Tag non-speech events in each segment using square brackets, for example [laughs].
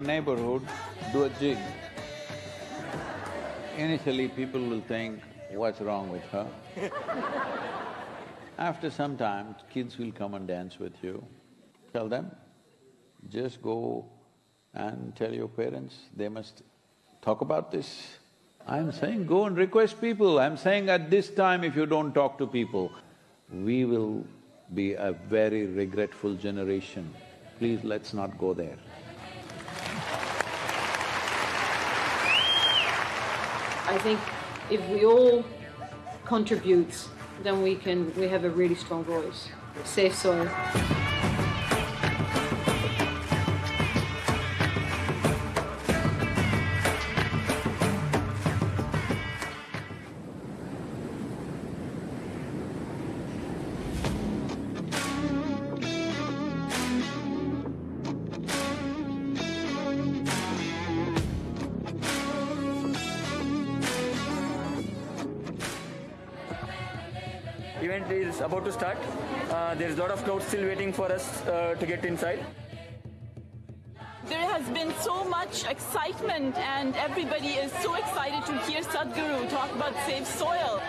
neighborhood, do a jig. Initially, people will think, what's wrong with her? [laughs] After some time, kids will come and dance with you. Tell them, just go and tell your parents, they must talk about this. I'm saying go and request people, I'm saying at this time if you don't talk to people, we will be a very regretful generation. Please let's not go there. I think if we all contribute, then we can… we have a really strong voice. Safe soil. Still waiting for us uh, to get inside. There has been so much excitement and everybody is so excited to hear Sadhguru talk about safe soil.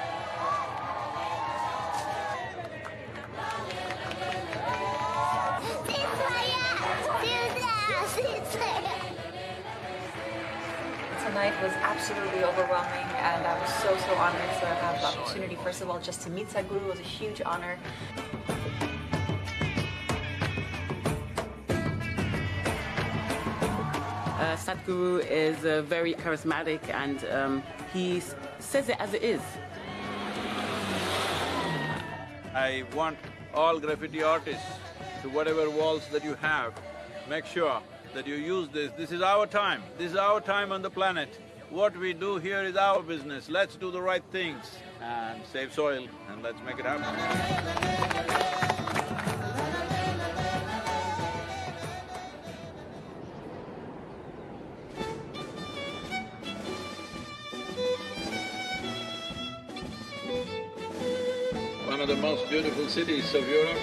Tonight was absolutely overwhelming and I was so, so honored to have the opportunity, first of all, just to meet Sadhguru was a huge honor. Sadhguru is uh, very charismatic and um, he says it as it is. I want all graffiti artists, to whatever walls that you have, make sure that you use this. This is our time, this is our time on the planet. What we do here is our business, let's do the right things and save soil and let's make it happen. One of the most beautiful cities of Europe.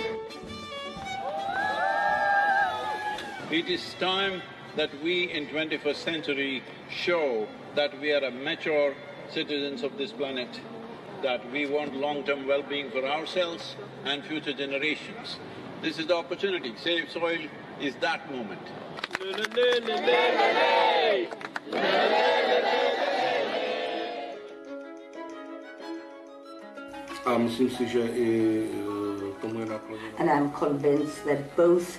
It is time that we in twenty-first century show that we are a mature citizens of this planet, that we want long-term well-being for ourselves and future generations. This is the opportunity, Save Soil is that moment. A myslím si, že i eh, tomu je nakloněno. And I'm convinced that both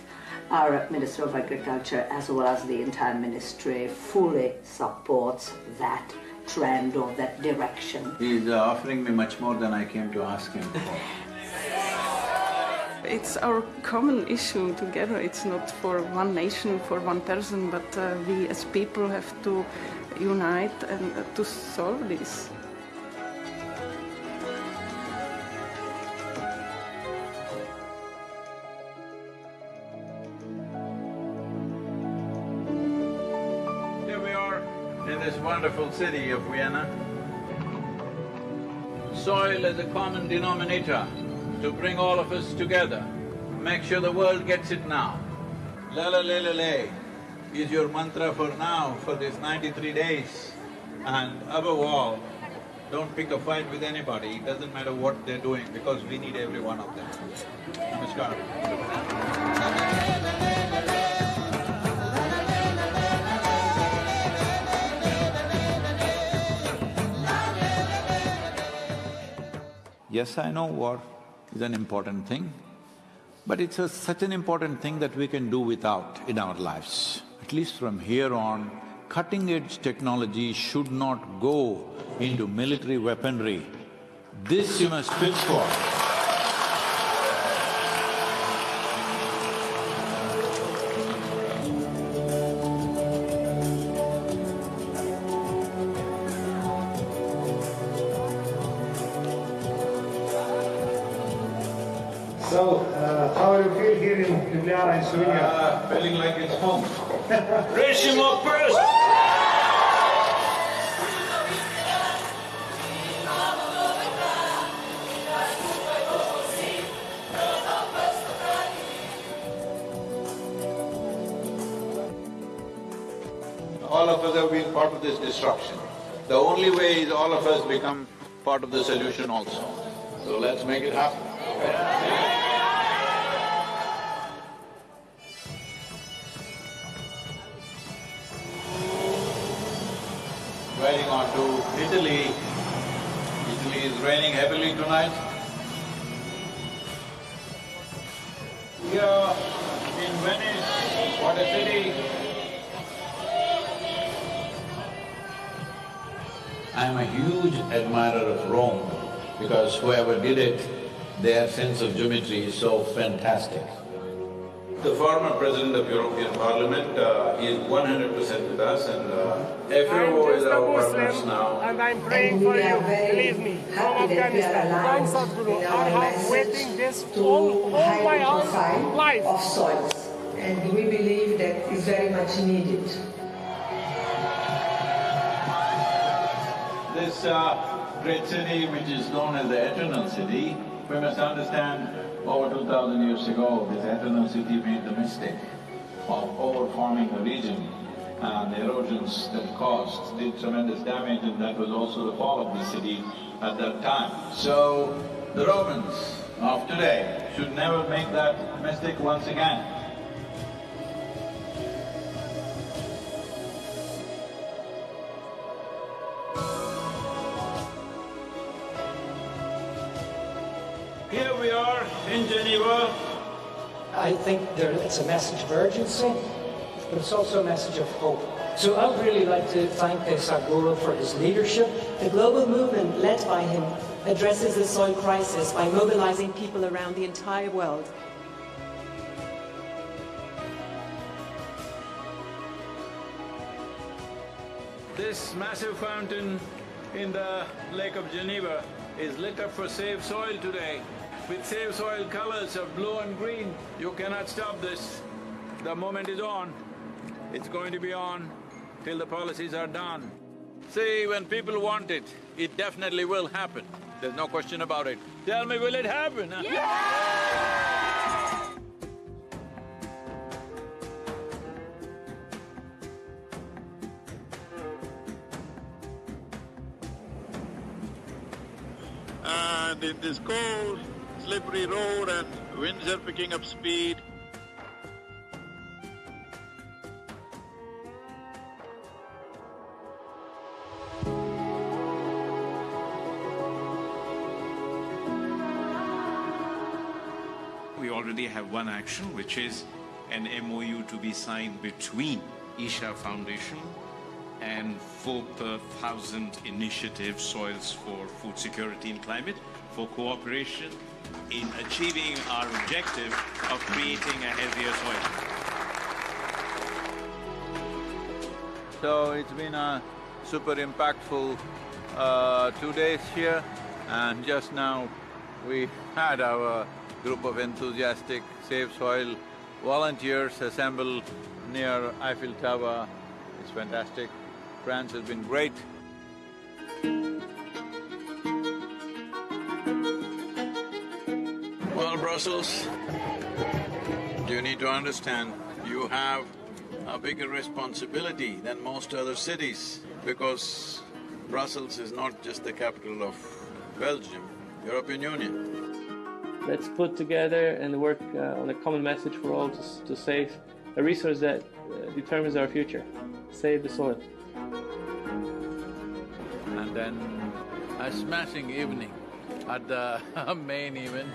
our Minister of Agriculture as well as the entire ministry fully supports that trend or that direction. He is offering me much more than I came to ask him for. [laughs] It's our common issue together. It's not for one nation, for one person, but uh, we as people have to unite and uh, to solve this. Wonderful city of Vienna. Soil is a common denominator to bring all of us together. Make sure the world gets it now. La la la la la is your mantra for now, for these ninety-three days. And above all, don't pick a fight with anybody, it doesn't matter what they're doing because we need every one of them. Namaskar. Yes, I know war is an important thing, but it's a, such an important thing that we can do without in our lives. At least from here on, cutting-edge technology should not go into military weaponry. This you must pitch for. In Ljubljana in Slovenia? Uh, feeling like it's home. [laughs] Rešimo prst! all of us have been part of this destruction. The only way is all of us become part of the solution also. So let's make it happen. Raining heavily tonight. Here in Venice, what a city. I'm a huge admirer of Rome because whoever did it, their sense of geometry is so fantastic. The former president of European Parliament uh, is one hundred percent with us and uh, FAO is our partners now. and I'm praying for you, believe me, from Afghanistan. Thanks, Sadhguru. I have waiting this all, all my whole life. of soils, and we believe that is very much needed. This uh, great city, which is known as the Eternal City, we must understand over two thousand years ago, this Eternal City made the mistake of overfarming the region and the erosions that caused did tremendous damage and that was also the fall of the city at that time. So, the Romans of today should never make that mistake once again. Geneva. I think there, it's a message of urgency, but it's also a message of hope. So I would really like to thank Sadhguru for his leadership. The global movement led by him addresses the soil crisis by mobilizing people around the entire world. This massive fountain in the Lake of Geneva is lit up for Save Soil today. With Save Soil colors of blue and green, you cannot stop this. The moment is on. It's going to be on till the policies are done. See, when people want it, it definitely will happen. There's no question about it. Tell me, will it happen? huh? And in this cold, slippery road and winds are picking up speed, We already have one action, which is an MOU to be signed between Isha Foundation and 4,000 Initiative Soils for Food Security and Climate for cooperation in achieving our objective of creating a healthier soil. So it's been a super impactful uh, two days here and just now we had our group of enthusiastic Save Soil volunteers assemble near Eiffel Tower. It's fantastic. France has been great. Brussels, you need to understand, you have a bigger responsibility than most other cities because Brussels is not just the capital of Belgium, European Union. Let's put together and work uh, on a common message for all to, to save a resource that uh, determines our future. Save the soil. And then a smashing evening at the [laughs] main event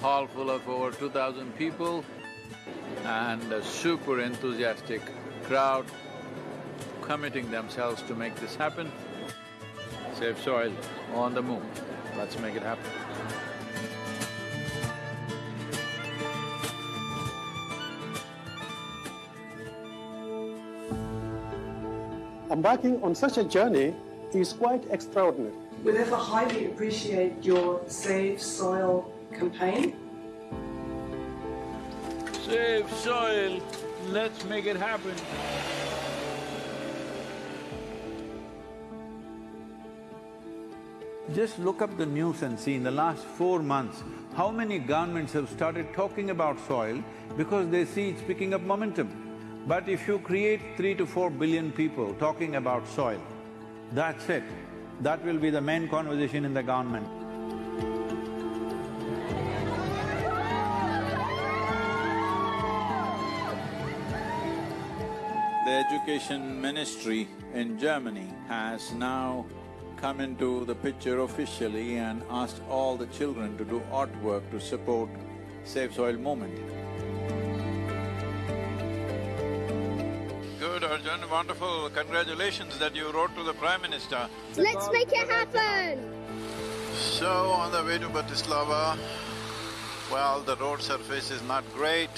hall full of over two thousand people and a super enthusiastic crowd committing themselves to make this happen. Save soil on the moon, Let's make it happen. Embarking on such a journey is quite extraordinary. We therefore highly appreciate your Save Soil campaign. Save soil, let's make it happen. Just look up the news and see in the last four months, how many governments have started talking about soil because they see it's picking up momentum. But if you create three to four billion people talking about soil, that's it. That will be the main conversation in the government. The education ministry in Germany has now come into the picture officially and asked all the children to do artwork to support Save Soil movement. Good, Arjun, wonderful. Congratulations that you wrote to the Prime Minister. Let's make it happen! So, on the way to Bratislava, well, the road surface is not great,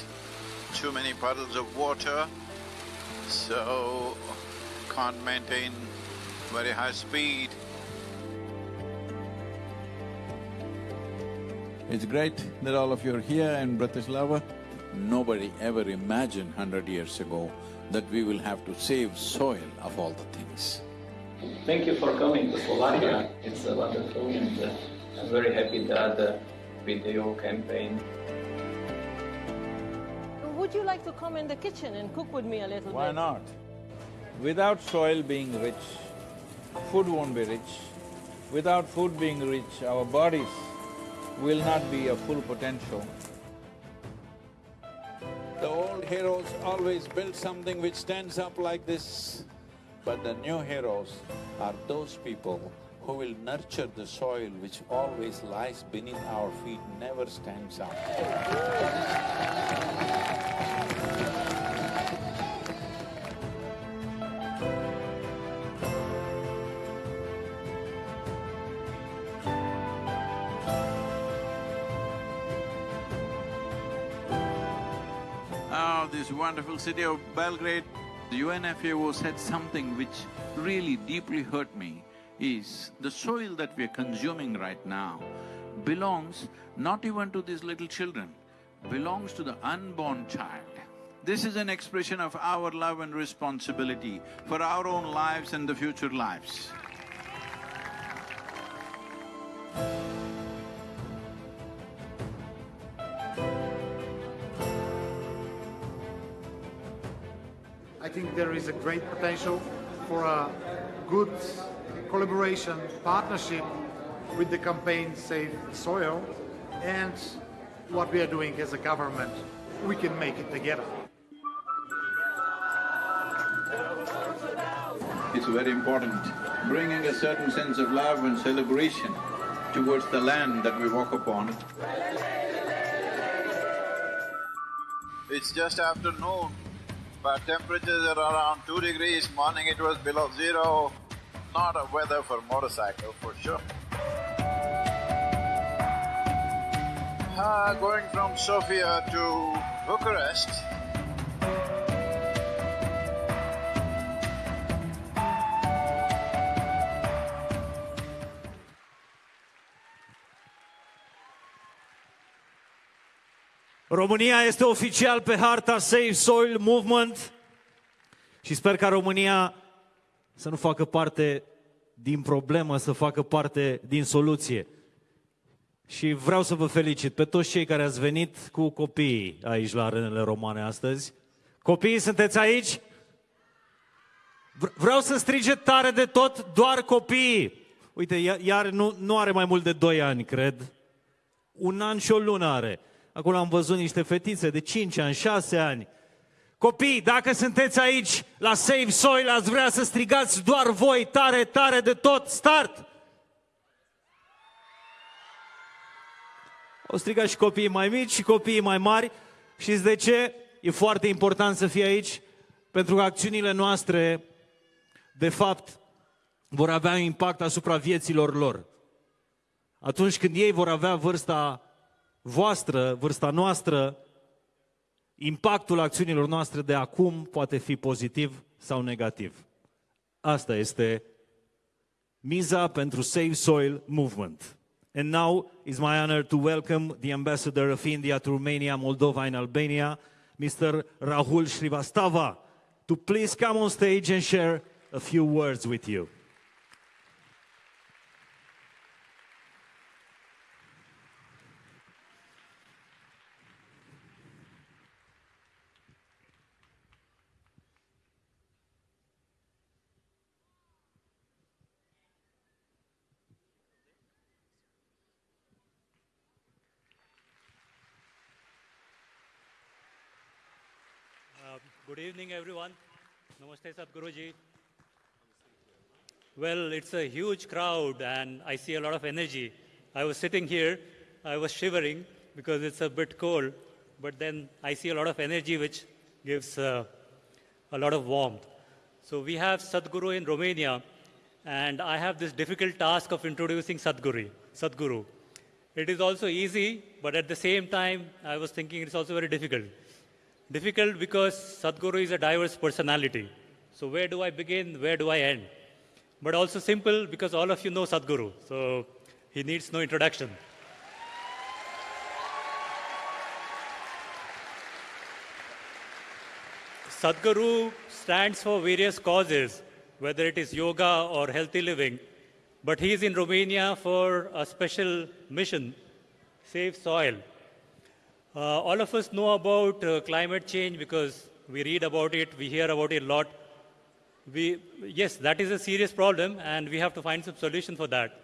too many puddles of water, so can't maintain very high speed. It's great that all of you are here in Bratislava. Nobody ever imagined hundred years ago that we will have to save soil of all the things. Thank you for coming to Slovakia. It's uh, wonderful and uh, I'm very happy that the video campaign Would you like to come in the kitchen and cook with me a little Why bit? Why not? Without soil being rich, food won't be rich. Without food being rich, our bodies will not be a full potential. The old heroes always built something which stands up like this, but the new heroes are those people who will nurture the soil which always lies beneath our feet, never stands up. Oh, this wonderful city of Belgrade. The UNFAO said something which really deeply hurt me, is the soil that we are consuming right now belongs not even to these little children, belongs to the unborn child. This is an expression of our love and responsibility for our own lives and the future lives. I think there is a great potential for a good collaboration, partnership with the campaign Save Soil and what we are doing as a government. We can make it together. It's very important, bringing a certain sense of love and celebration towards the land that we walk upon. It's just after noon, but temperatures are around two degrees, morning it was below zero. Not a weather for motorcycle for sure. Ah, going from Sofia to Bucharest, România este oficial pe harta Save Soil Movement și sper ca România să nu facă parte din problemă, să facă parte din soluție. Și vreau să vă felicit pe toți cei care ați venit cu copiii aici la arenele romane astăzi. Copiii, sunteți aici? V- Vreau să strige tare de tot doar copiii. Uite, iar, iar nu, nu are mai mult de 2 ani, cred. Un an și o lună are. Acolo am văzut niște fetițe de 5 ani, 6 ani. Copii, dacă sunteți aici la Save Soil, ați vrea să strigați doar voi tare, tare de tot. Start! Au strigat și copiii mai mici și copiii mai mari. Știți de ce? E foarte important să fie aici, pentru că acțiunile noastre, de fapt, vor avea un impact asupra vieților lor. Atunci când ei vor avea vârsta voastră, vârsta noastră, impactul acțiunilor noastre de acum poate fi pozitiv sau negativ. Asta este miza pentru Save Soil Movement. And now it's my honor to welcome the ambassador of India to Romania, Moldova and Albania, Mr. Rahul Srivastava, to please come on stage and share a few words with you. Evening, everyone. Namaste, Sadhguruji. Well, it's a huge crowd, and I see a lot of energy. I was sitting here, I was shivering because it's a bit cold, but then I see a lot of energy, which gives uh, a lot of warmth. So we have Sadhguru in Romania, and I have this difficult task of introducing Sadhguru. Sadhguru. It is also easy, but at the same time, I was thinking it's also very difficult. Difficult because Sadhguru is a diverse personality. So where do I begin? Where do I end? But also simple because all of you know Sadhguru. So he needs no introduction. Sadhguru stands for various causes, whether it is yoga or healthy living. But he is in Romania for a special mission, Save Soil. Uh, all of us know about uh, climate change because we read about it, we hear about it a lot. We, yes, that is a serious problem, and we have to find some solution for that.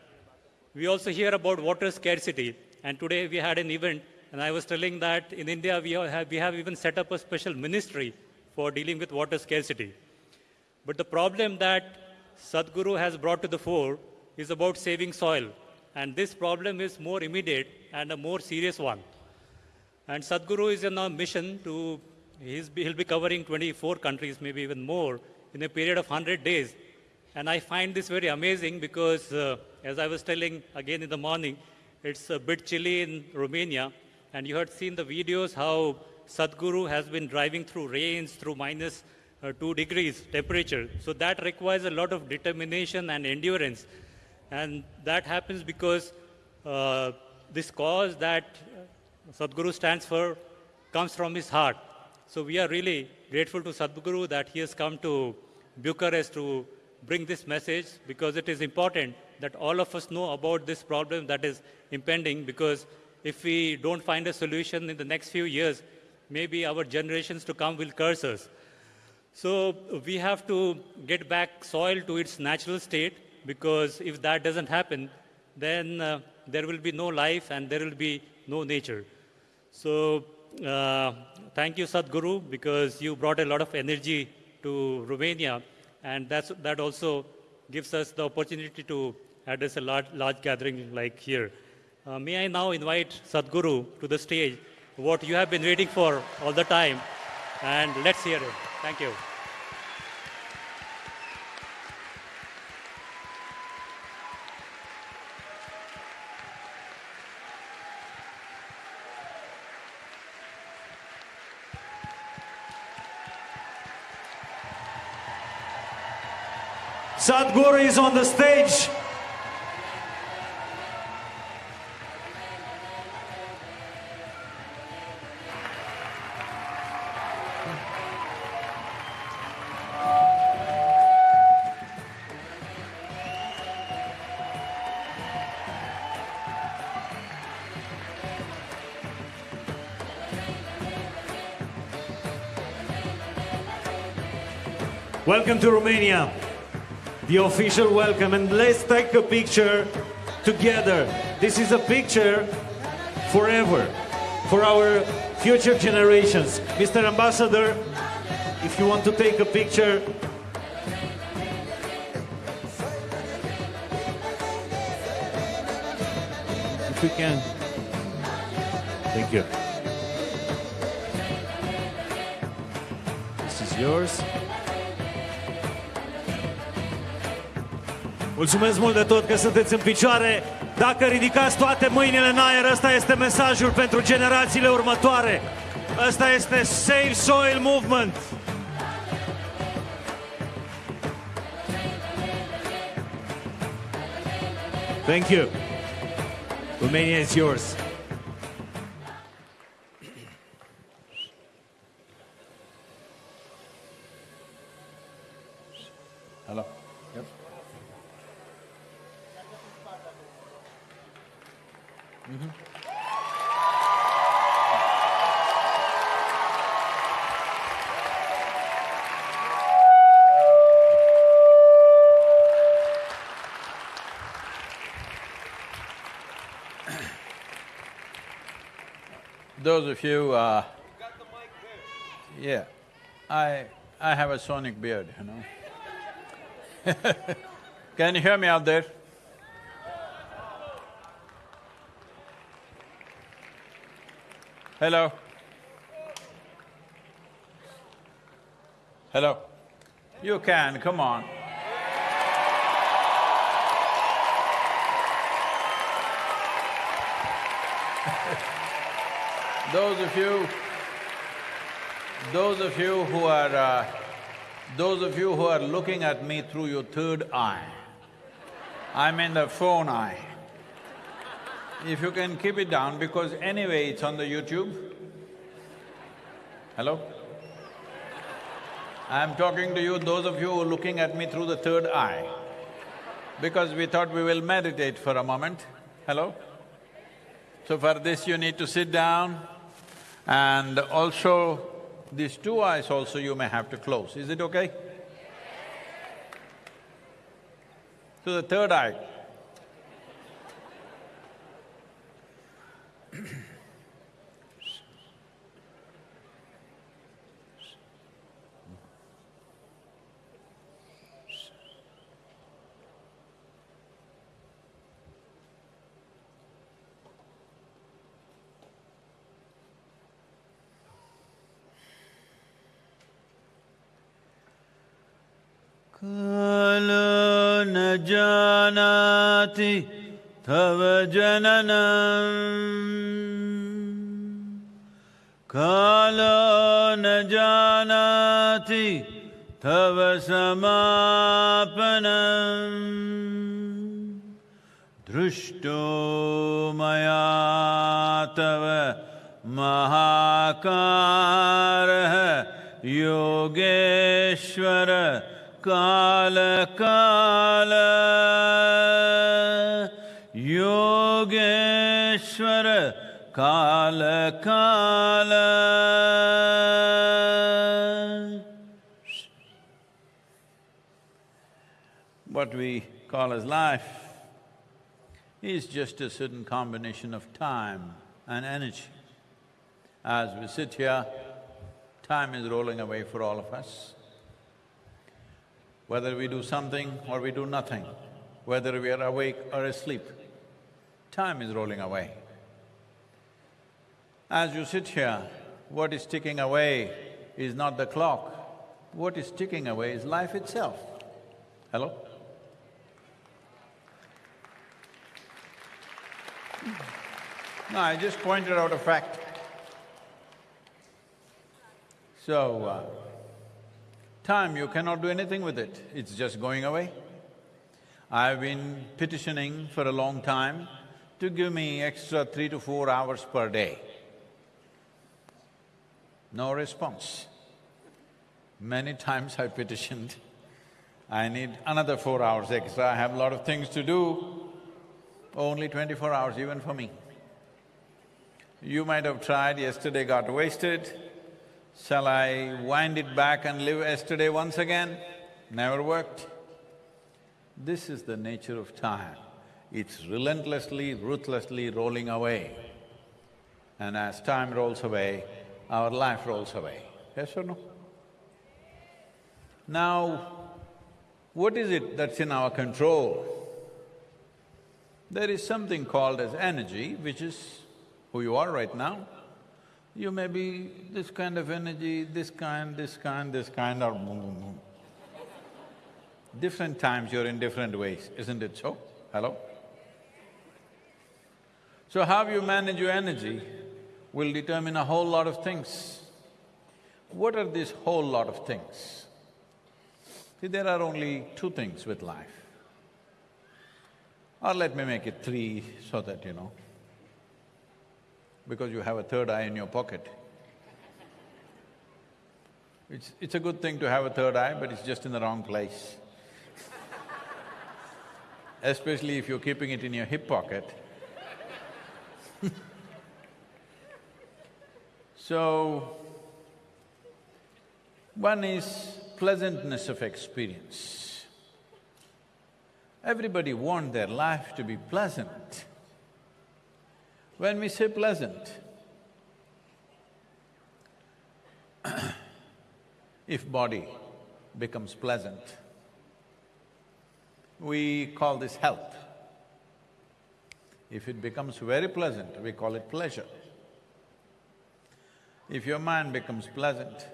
We also hear about water scarcity, and today we had an event, and I was telling that in India we have, we have even set up a special ministry for dealing with water scarcity. But the problem that Sadhguru has brought to the fore is about saving soil, and this problem is more immediate and a more serious one. And Sadhguru is on a mission to, he'll be covering 24 countries, maybe even more, in a period of 100 days. And I find this very amazing because, uh, as I was telling again in the morning, it's a bit chilly in Romania. And you had seen the videos how Sadhguru has been driving through rains, through minus, uh, 2 degrees temperature. So that requires a lot of determination and endurance. And that happens because uh, this cause that Sadhguru stands for comes from his heart. So we are really grateful to Sadhguru that he has come to Bucharest to bring this message because it is important that all of us know about this problem that is impending because if we don't find a solution in the next few years, maybe our generations to come will curse us. So we have to get back soil to its natural state because if that doesn't happen, then uh, there will be no life and there will be no nature. So uh, thank you, Sadhguru, because you brought a lot of energy to Romania, and that's, that also gives us the opportunity to address a large, large gathering like here. Uh, may I now invite Sadhguru to the stage, what you have been waiting for all the time, and let's hear it. Thank you. Sadhguru is on the stage. Welcome to Romania. The official welcome and let's take a picture together. This is a picture forever for our future generations. Mr. Ambassador, if you want to take a picture, if we can. Thank you. This is yours. Mulțumesc mult de tot că sunteți în picioare. Dacă ridicați toate mâinile în aer, ăsta este mesajul pentru generațiile următoare. Ăsta este Save Soil Movement. Thank you. Romania is yours. Those of you, uh, yeah, I… I have a sonic beard, you know. [laughs] Can you hear me out there? Hello? Hello? You can, come on. Those of you… Those of you who are… Uh, those of you who are looking at me through your third eye, I mean the phone eye, if you can keep it down because anyway it's on the YouTube. Hello? I'm talking to you, those of you who are looking at me through the third eye, because we thought we will meditate for a moment. Hello? So for this you need to sit down and also these two eyes also you may have to close. Is it okay? So the third eye. तव समापनम् दृष्टो मया तव महाकारः योगेश्वर काल काल योगेश्वर काल What we call as life is just a certain combination of time and energy. As we sit here, time is rolling away for all of us. Whether we do something or we do nothing, whether we are awake or asleep, time is rolling away. As you sit here, what is ticking away is not the clock, what is ticking away is life itself. Hello? No, I just pointed out a fact. So, uh, time, you cannot do anything with it, it's just going away. I've been petitioning for a long time to give me extra three to four hours per day. No response. Many times I petitioned, I need another four hours extra, I have a lot of things to do, only twenty-four hours even for me. You might have tried, yesterday got wasted, shall I wind it back and live yesterday once again? Never worked. This is the nature of time. It's relentlessly, ruthlessly rolling away. And as time rolls away, our life rolls away. Yes or no? Now, what is it that's in our control? There is something called as energy, which is who you are right now. You may be this kind of energy, this kind, this kind, this kind, or boom, boom, boom. Different times you're in different ways, isn't it so? Hello? So how you manage your energy will determine a whole lot of things. What are these whole lot of things? See, there are only two things with life. Or let me make it three so that you know, because you have a third eye in your pocket. It's… it's a good thing to have a third eye, but it's just in the wrong place. [laughs] Especially if you're keeping it in your hip pocket. [laughs] so, one is pleasantness of experience. Everybody want their life to be pleasant. When we say pleasant, [clears throat] If body becomes pleasant, we call this health. If it becomes very pleasant, we call it pleasure. If your mind becomes pleasant,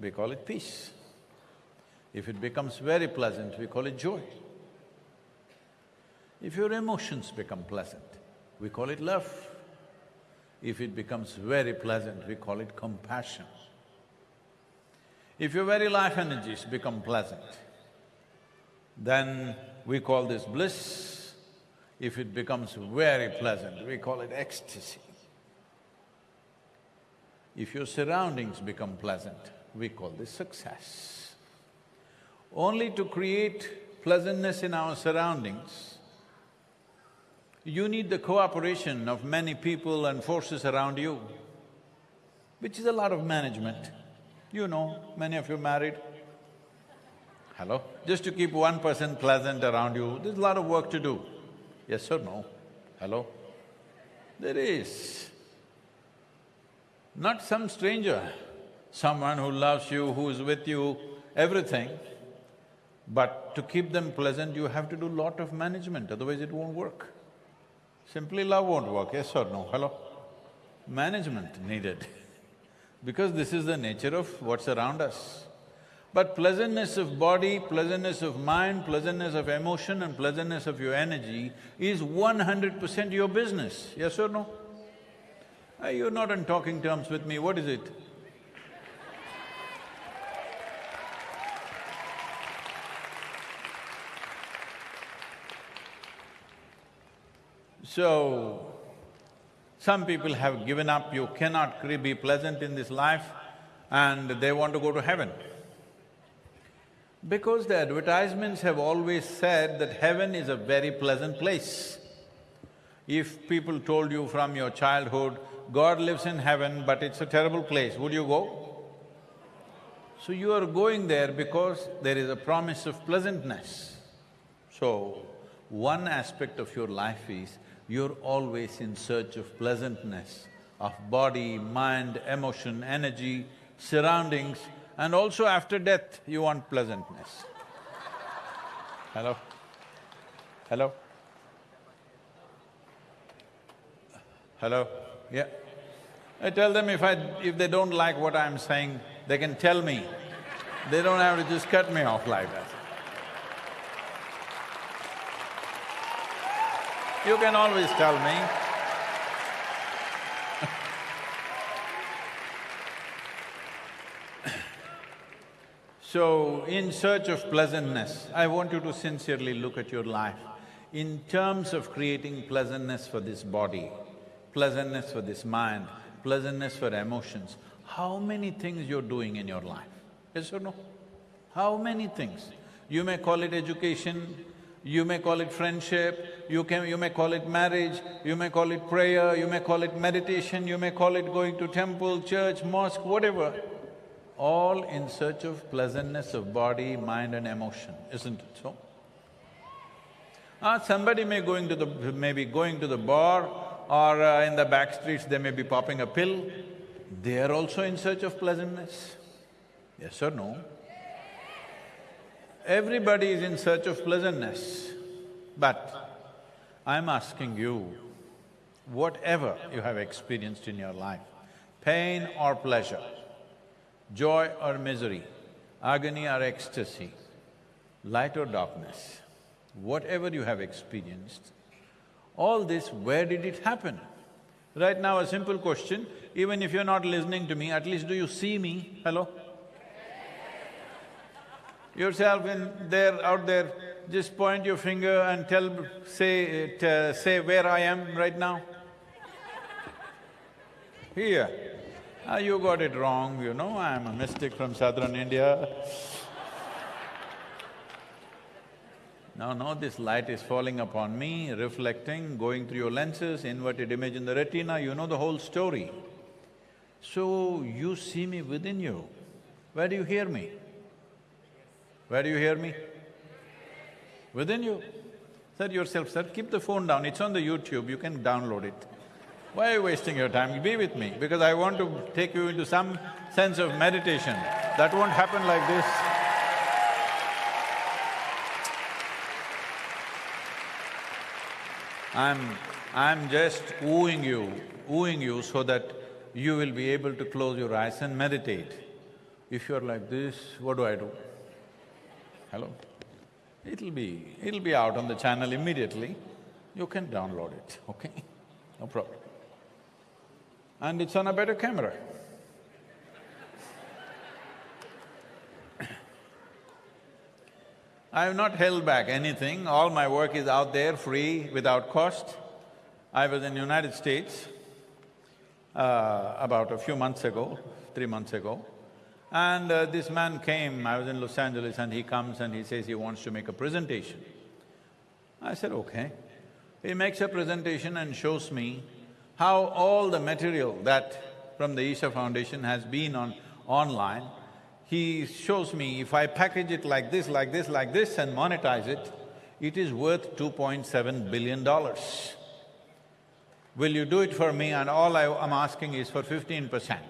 we call it peace. If it becomes very pleasant, we call it joy. If your emotions become pleasant, we call it love. If it becomes very pleasant, we call it compassion. If your very life energies become pleasant, then we call this bliss. If it becomes very pleasant, we call it ecstasy. If your surroundings become pleasant, we call this success. Only to create pleasantness in our surroundings, you need the cooperation of many people and forces around you, which is a lot of management. You know, many of you married. Hello? Just to keep one person pleasant around you, there's a lot of work to do. Yes or no? Hello? There is. Not some stranger, someone who loves you, who is with you, everything. But to keep them pleasant, you have to do lot of management, otherwise it won't work. Simply love won't work, yes or no? Hello? Management needed [laughs] because this is the nature of what's around us. But pleasantness of body, pleasantness of mind, pleasantness of emotion and pleasantness of your energy is one hundred percent your business, yes or no? You're not on talking terms with me, what is it? So, some people have given up, you cannot be pleasant in this life and they want to go to heaven. Because the advertisements have always said that heaven is a very pleasant place. If people told you from your childhood, God lives in heaven but it's a terrible place, would you go? So you are going there because there is a promise of pleasantness. So, one aspect of your life is you're always in search of pleasantness, of body, mind, emotion, energy, surroundings, and also after death, you want pleasantness. Hello? Hello? Hello? Yeah. I tell them if I… if they don't like what I'm saying, they can tell me. They don't have to just cut me off like that. You can always tell me. [laughs] so, in search of pleasantness, I want you to sincerely look at your life in terms of creating pleasantness for this body, pleasantness for this mind, pleasantness for emotions. How many things you're doing in your life? Yes or no? How many things? You may call it education, you may call it friendship, you can… you may call it marriage, you may call it prayer, you may call it meditation, you may call it going to temple, church, mosque, whatever. All in search of pleasantness of body, mind and emotion, isn't it so? Ah, somebody may going to the… may be going to the bar or uh, in the back streets they may be popping a pill, they are also in search of pleasantness. Yes or no? Everybody is in search of pleasantness, but I'm asking you, whatever you have experienced in your life, pain or pleasure, joy or misery, agony or ecstasy, light or darkness, whatever you have experienced, all this, where did it happen? Right now, a simple question, even if you're not listening to me, at least do you see me? Hello? Yourself in there, out there, just point your finger and tell… say… uh, say where I am right now. Here. Ah, you got it wrong, you know, I'm a mystic from southern India. No, no, this light is falling upon me, reflecting, going through your lenses, inverted image in the retina, you know the whole story. So, you see me within you. Where do you hear me? Where do you hear me? Within you. Said yourself, sir, keep the phone down, it's on the YouTube, you can download it. Why are you wasting your time? Be with me, because I want to take you into some sense of meditation. That won't happen like this. I'm… I'm just wooing you, wooing you so that you will be able to close your eyes and meditate. If you're like this, what do I do? Hello? It'll be… it'll be out on the channel immediately. You can download it, okay? No problem. And it's on a better camera. I have not held back anything, all my work is out there, free, without cost. I was in United States uh, about a few months ago, three months ago, and uh, this man came, I was in Los Angeles and he comes and he says he wants to make a presentation. I said, okay. He makes a presentation and shows me how all the material that from the Isha Foundation has been on online, he shows me if I package it like this, like this, like this and monetize it, it is worth 2.7 billion dollars. Will you do it for me? And all I am asking is for fifteen percent.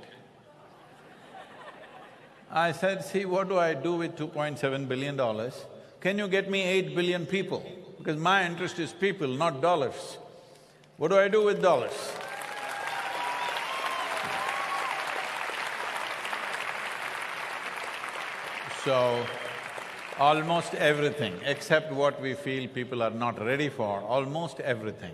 I said, see, what do I do with 2.7 billion dollars? Can you get me eight billion people? Because my interest is people, not dollars. What do I do with dollars? So, almost everything, except what we feel people are not ready for, almost everything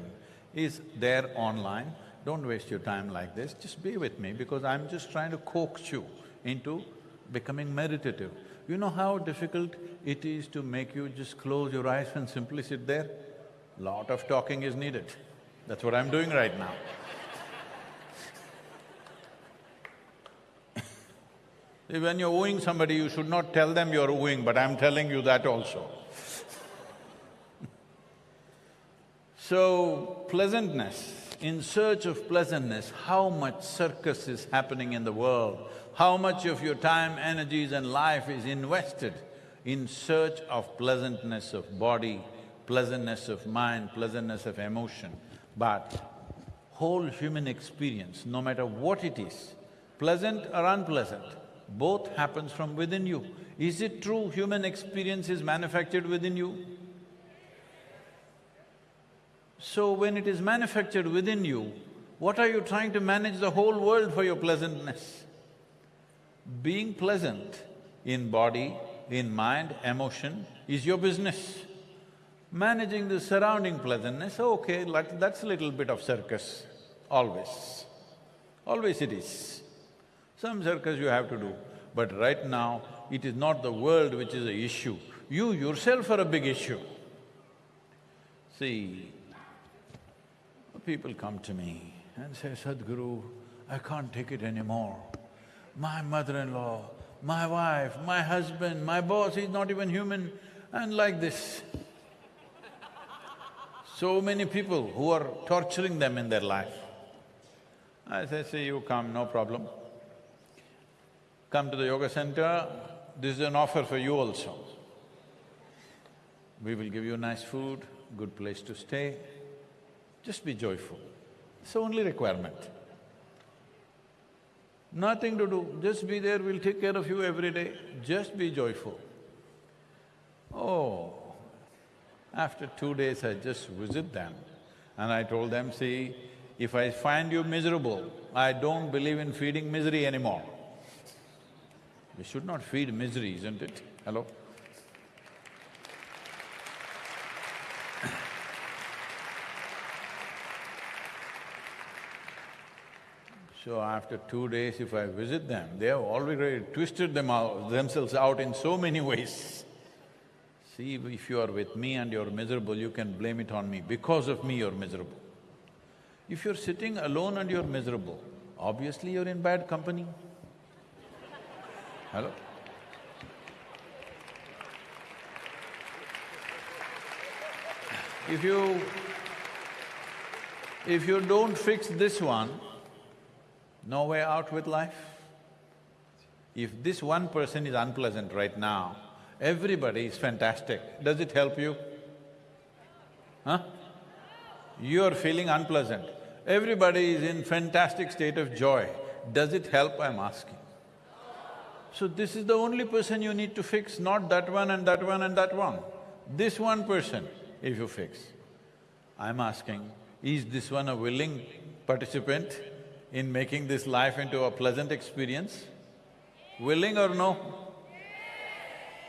is there online. Don't waste your time like this, just be with me because I'm just trying to coax you into becoming meditative. You know how difficult it is to make you just close your eyes and simply sit there? Lot of talking is needed. That's what I'm doing right now. [laughs] when you're wooing somebody, you should not tell them you're wooing, but I'm telling you that also. [laughs] so, pleasantness, in search of pleasantness, how much circus is happening in the world, how much of your time, energies and life is invested in search of pleasantness of body, pleasantness of mind, pleasantness of emotion. But whole human experience, no matter what it is, pleasant or unpleasant, both happens from within you. Is it true human experience is manufactured within you? So when it is manufactured within you, what are you trying to manage the whole world for your pleasantness? Being pleasant in body, in mind, emotion is your business. Managing the surrounding pleasantness, okay, like that's a little bit of circus, always. Always it is. Some circus you have to do, but right now it is not the world which is the issue, you yourself are a big issue. See, people come to me and say, Sadhguru, I can't take it anymore. My mother-in-law, my wife, my husband, my boss, he's not even human, and like this. So many people who are torturing them in their life. I say, see, you come, no problem. Come to the yoga center, this is an offer for you also. We will give you nice food, good place to stay, just be joyful. It's the only requirement. Nothing to do, just be there, we'll take care of you every day, just be joyful. Oh, after two days I just visit them and I told them, see, if I find you miserable, I don't believe in feeding misery anymore. We should not feed misery, isn't it? Hello? So after two days, if I visit them, they have already twisted them out, themselves out in so many ways. See, if you are with me and you're miserable, you can blame it on me. Because of me, you're miserable. If you're sitting alone and you're miserable, obviously you're in bad company. Hello? If you… if you don't fix this one, no way out with life. If this one person is unpleasant right now, everybody is fantastic, does it help you? Huh? You're feeling unpleasant, everybody is in fantastic state of joy, does it help, I'm asking? So this is the only person you need to fix, not that one and that one and that one. This one person, if you fix. I'm asking, is this one a willing participant in making this life into a pleasant experience? Willing or no?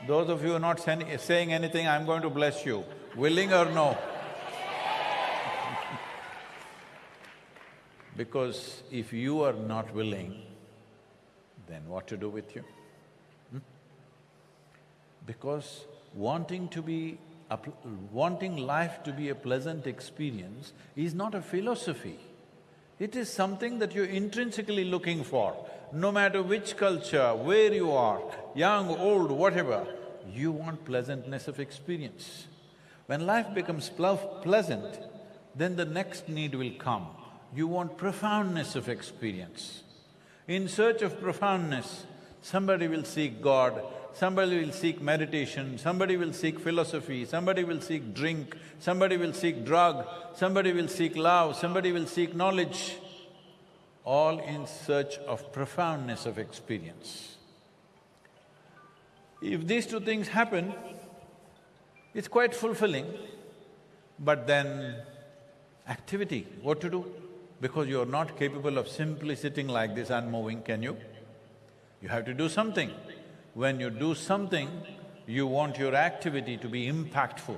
Those of you are not saying anything, I'm going to bless you. Willing or no? [laughs] because if you are not willing, then what to do with you? Hmm? Because wanting to be… wanting life to be a pleasant experience is not a philosophy. It is something that you're intrinsically looking for. No matter which culture, where you are, young, old, whatever, you want pleasantness of experience. When life becomes pleasant, then the next need will come. You want profoundness of experience. In search of profoundness, somebody will seek God, somebody will seek meditation, somebody will seek philosophy, somebody will seek drink, somebody will seek drug, somebody will seek love, somebody will seek knowledge, all in search of profoundness of experience. If these two things happen, it's quite fulfilling, but then activity, what to do? because you're not capable of simply sitting like this and moving, can you? You have to do something. When you do something, you want your activity to be impactful.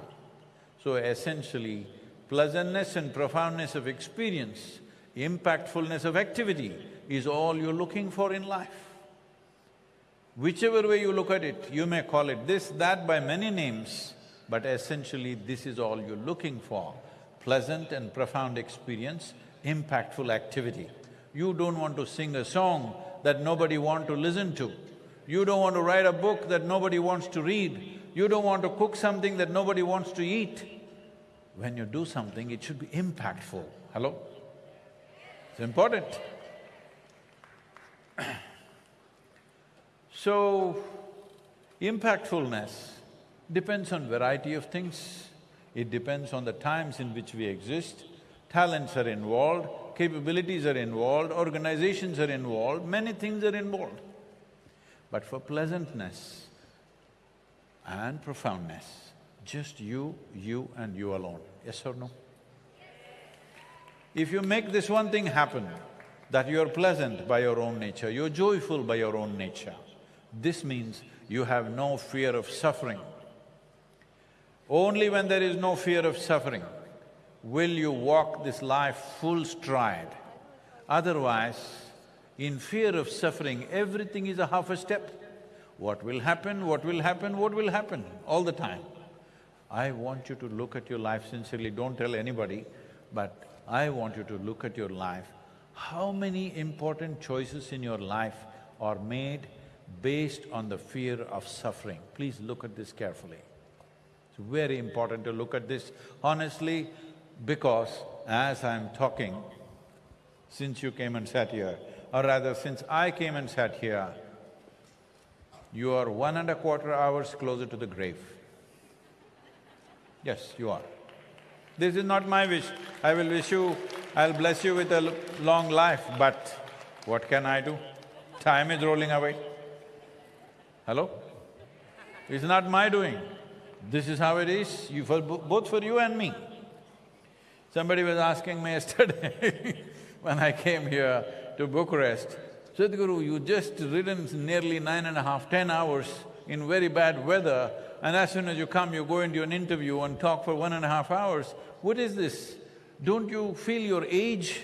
So essentially, pleasantness and profoundness of experience, impactfulness of activity is all you're looking for in life. Whichever way you look at it, you may call it this, that by many names, but essentially this is all you're looking for, pleasant and profound experience impactful activity. You don't want to sing a song that nobody want to listen to. You don't want to write a book that nobody wants to read. You don't want to cook something that nobody wants to eat. When you do something, it should be impactful. Hello? It's important. so, impactfulness depends on variety of things. It depends on the times in which we exist talents are involved, capabilities are involved, organizations are involved, many things are involved. But for pleasantness and profoundness, just you, you and you alone, yes or no? If you make this one thing happen, that you're pleasant by your own nature, you're joyful by your own nature, this means you have no fear of suffering. Only when there is no fear of suffering, will you walk this life full stride. Otherwise, in fear of suffering, everything is a half a step. What will happen, what will happen, what will happen, all the time. I want you to look at your life sincerely, don't tell anybody, but I want you to look at your life. How many important choices in your life are made based on the fear of suffering? Please look at this carefully. It's very important to look at this. Honestly, because as I'm talking, since you came and sat here, or rather since I came and sat here, you are one and a quarter hours closer to the grave. Yes, you are. This is not my wish. I will wish you, I'll bless you with a long life, but what can I do? Time is rolling away. Hello? It's not my doing. This is how it is, you for, both for you and me. Somebody was asking me [laughs] yesterday when I came here to Bucharest, Sadhguru, you just ridden nearly nine and a half, ten hours in very bad weather and as soon as you come, you go into an interview and talk for one and a half hours. What is this? Don't you feel your age?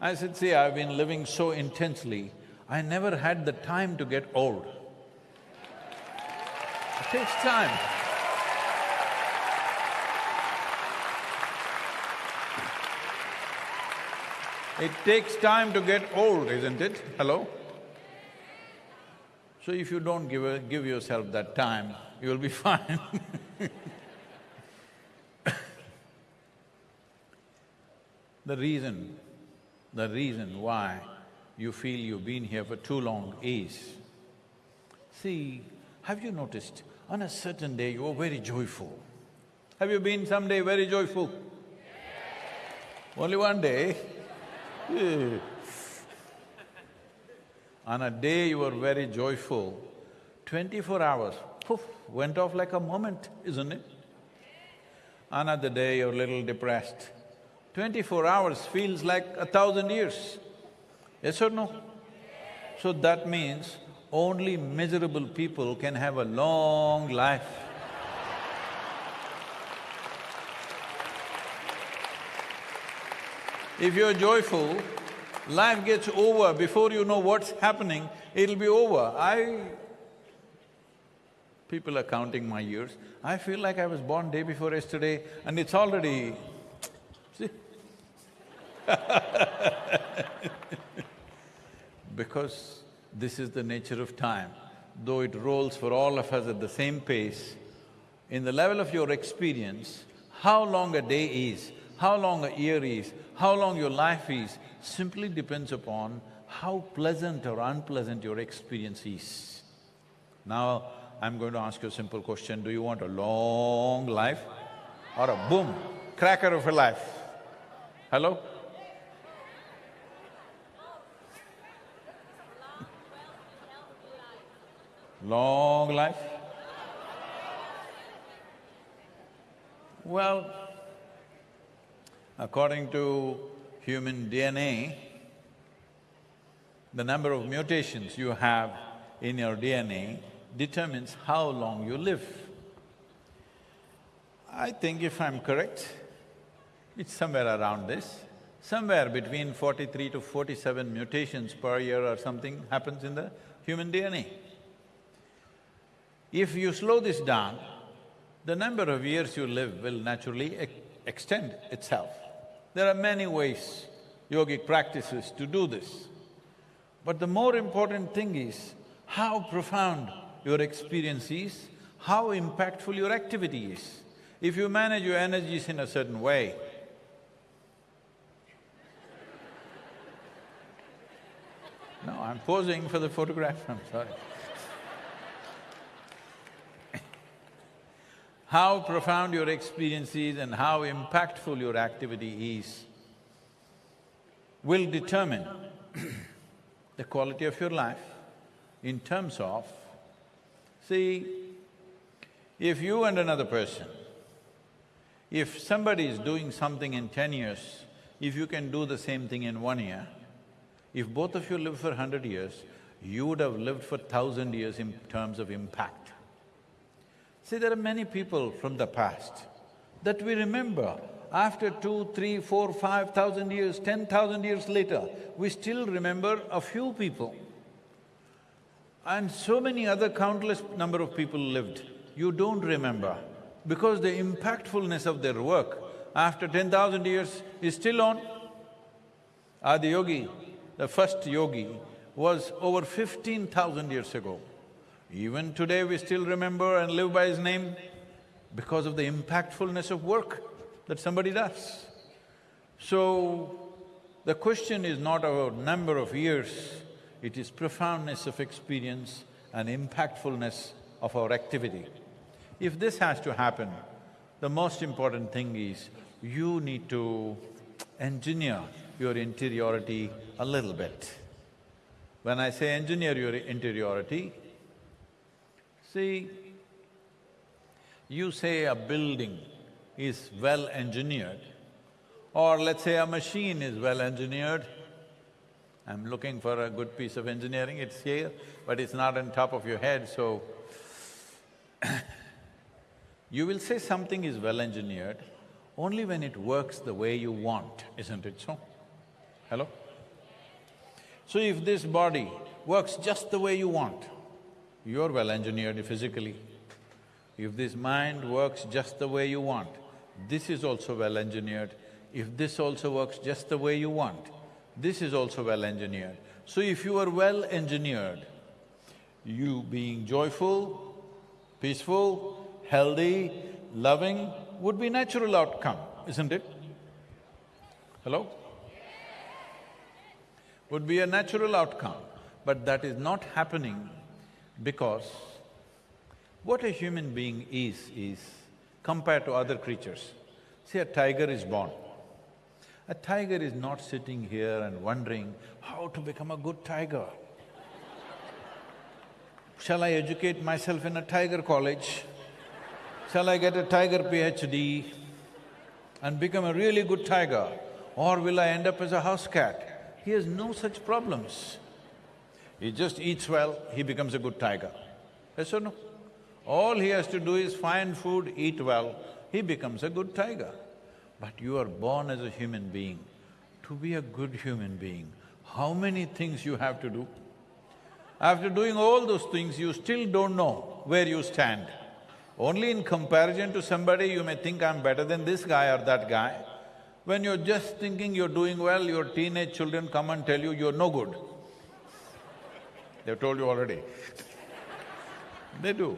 I said, see, I've been living so intensely, I never had the time to get old. It takes time. It takes time to get old, isn't it? Hello? So if you don't give, a, give yourself that time, you'll be [laughs] fine The reason, the reason why you feel you've been here for too long is, see, have you noticed, on a certain day you are very joyful. Have you been someday very joyful? Only one day, On a day you were very joyful, twenty-four hours, poof, went off like a moment, isn't it? Another day you're a little depressed, twenty-four hours feels like a thousand years. Yes or no? So that means only miserable people can have a long life. If you're joyful, life gets over before you know what's happening, it'll be over. I… People are counting my years. I feel like I was born day before yesterday and it's already… see? [laughs] because this is the nature of time. Though it rolls for all of us at the same pace, in the level of your experience, how long a day is, how long a year is, how long your life is, simply depends upon how pleasant or unpleasant your experience is. Now, I'm going to ask you a simple question, do you want a long life or a boom, cracker of a life? Hello? Long life? Well, according to human DNA, the number of mutations you have in your DNA determines how long you live. I think if I'm correct, it's somewhere around this. Somewhere between forty-three to forty-seven mutations per year or something happens in the human DNA. If you slow this down, the number of years you live will naturally ex extend itself. There are many ways, yogic practices to do this. But the more important thing is how profound your experience is, how impactful your activity is. If you manage your energies in a certain way, [laughs] No, I'm posing for the photograph, I'm sorry. How profound your experience is and how impactful your activity is will determine [clears throat] the quality of your life in terms of, see, if you and another person, if somebody is doing something in ten years, if you can do the same thing in one year, if both of you live for hundred years, you would have lived for thousand years in terms of impact. See, there are many people from the past that we remember after two, three, four, five thousand years, ten thousand years later, we still remember a few people. And so many other countless number of people lived, you don't remember because the impactfulness of their work after ten thousand years is still on. Adiyogi, the first yogi, was over fifteen thousand years ago. Even today we still remember and live by his name because of the impactfulness of work that somebody does. So, the question is not about number of years, it is profoundness of experience and impactfulness of our activity. If this has to happen, the most important thing is you need to engineer your interiority a little bit. When I say engineer your interiority, See, you say a building is well engineered, or let's say a machine is well engineered. I'm looking for a good piece of engineering, it's here, but it's not on top of your head, so [coughs] you will say something is well engineered only when it works the way you want, isn't it so? Hello? So if this body works just the way you want, you're well engineered physically. If this mind works just the way you want, this is also well engineered. If this also works just the way you want, this is also well engineered. So if you are well engineered, you being joyful, peaceful, healthy, loving would be natural outcome, isn't it? Hello? Would be a natural outcome, but that is not happening because what a human being is, is compared to other creatures. See, a tiger is born. A tiger is not sitting here and wondering how to become a good tiger. Shall I educate myself in a tiger college? Shall I get a tiger PhD and become a really good tiger? Or will I end up as a house cat? He has no such problems. He just eats well, he becomes a good tiger. Yes or no? All he has to do is find food, eat well, he becomes a good tiger. But you are born as a human being. To be a good human being, how many things you have to do? After doing all those things, you still don't know where you stand. Only in comparison to somebody, you may think, I'm better than this guy or that guy. When you're just thinking you're doing well, your teenage children come and tell you you're no good. They've told you already. they do.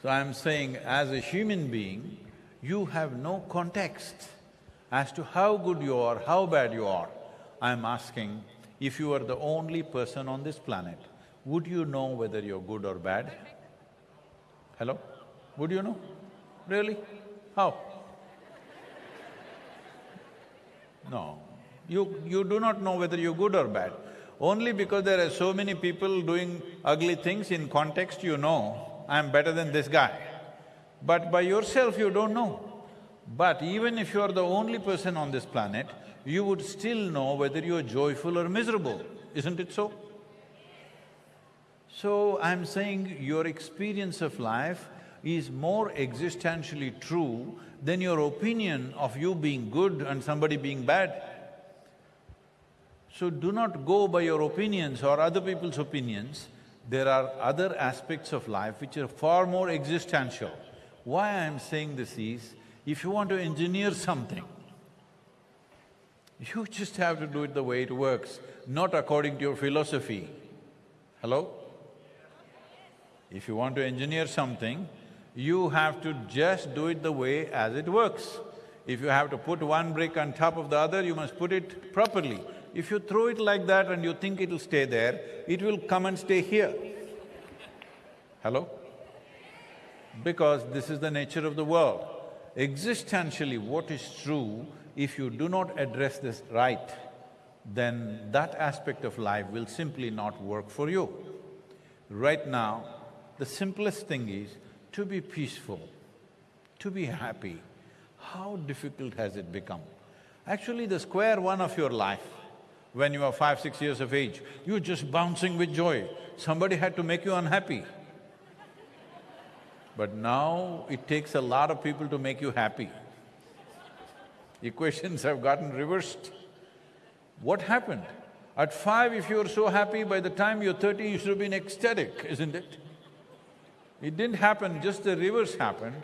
so I'm saying, as a human being, you have no context as to how good you are, how bad you are. I'm asking, if you are the only person on this planet, would you know whether you're good or bad? Hello? Would you know? Really? How? No. You… you do not know whether you're good or bad. Only because there are so many people doing ugly things in context you know, I'm better than this guy. But by yourself you don't know. But even if you are the only person on this planet, you would still know whether you're joyful or miserable, isn't it so? So I'm saying your experience of life is more existentially true than your opinion of you being good and somebody being bad. So do not go by your opinions or other people's opinions. There are other aspects of life which are far more existential. Why I'm saying this is, if you want to engineer something, you just have to do it the way it works, not according to your philosophy. Hello? If you want to engineer something, you have to just do it the way as it works. If you have to put one brick on top of the other, you must put it properly. If you throw it like that and you think it'll stay there, it will come and stay here. Hello? Because this is the nature of the world. Existentially, what is true, if you do not address this right, then that aspect of life will simply not work for you. Right now, the simplest thing is to be peaceful, to be happy. How difficult has it become? Actually, the square one of your life when you are five, six years of age, you're just bouncing with joy. Somebody had to make you unhappy. But now it takes a lot of people to make you happy. Equations have gotten reversed. What happened? At five, if you were so happy, by the time you're thirty, you should have been ecstatic, isn't it? It didn't happen, just the reverse happened.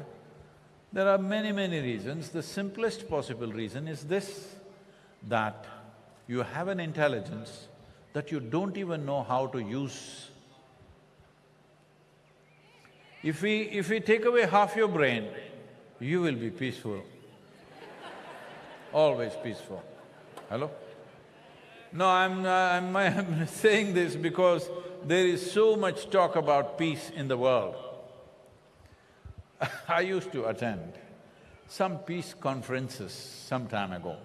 There are many, many reasons. The simplest possible reason is this, that you have an intelligence that you don't even know how to use. If we… if we take away half your brain, you will be peaceful, always peaceful. Hello? No, I'm… I'm, [laughs] I'm saying this because there is so much talk about peace in the world. [laughs] I used to attend some peace conferences some time ago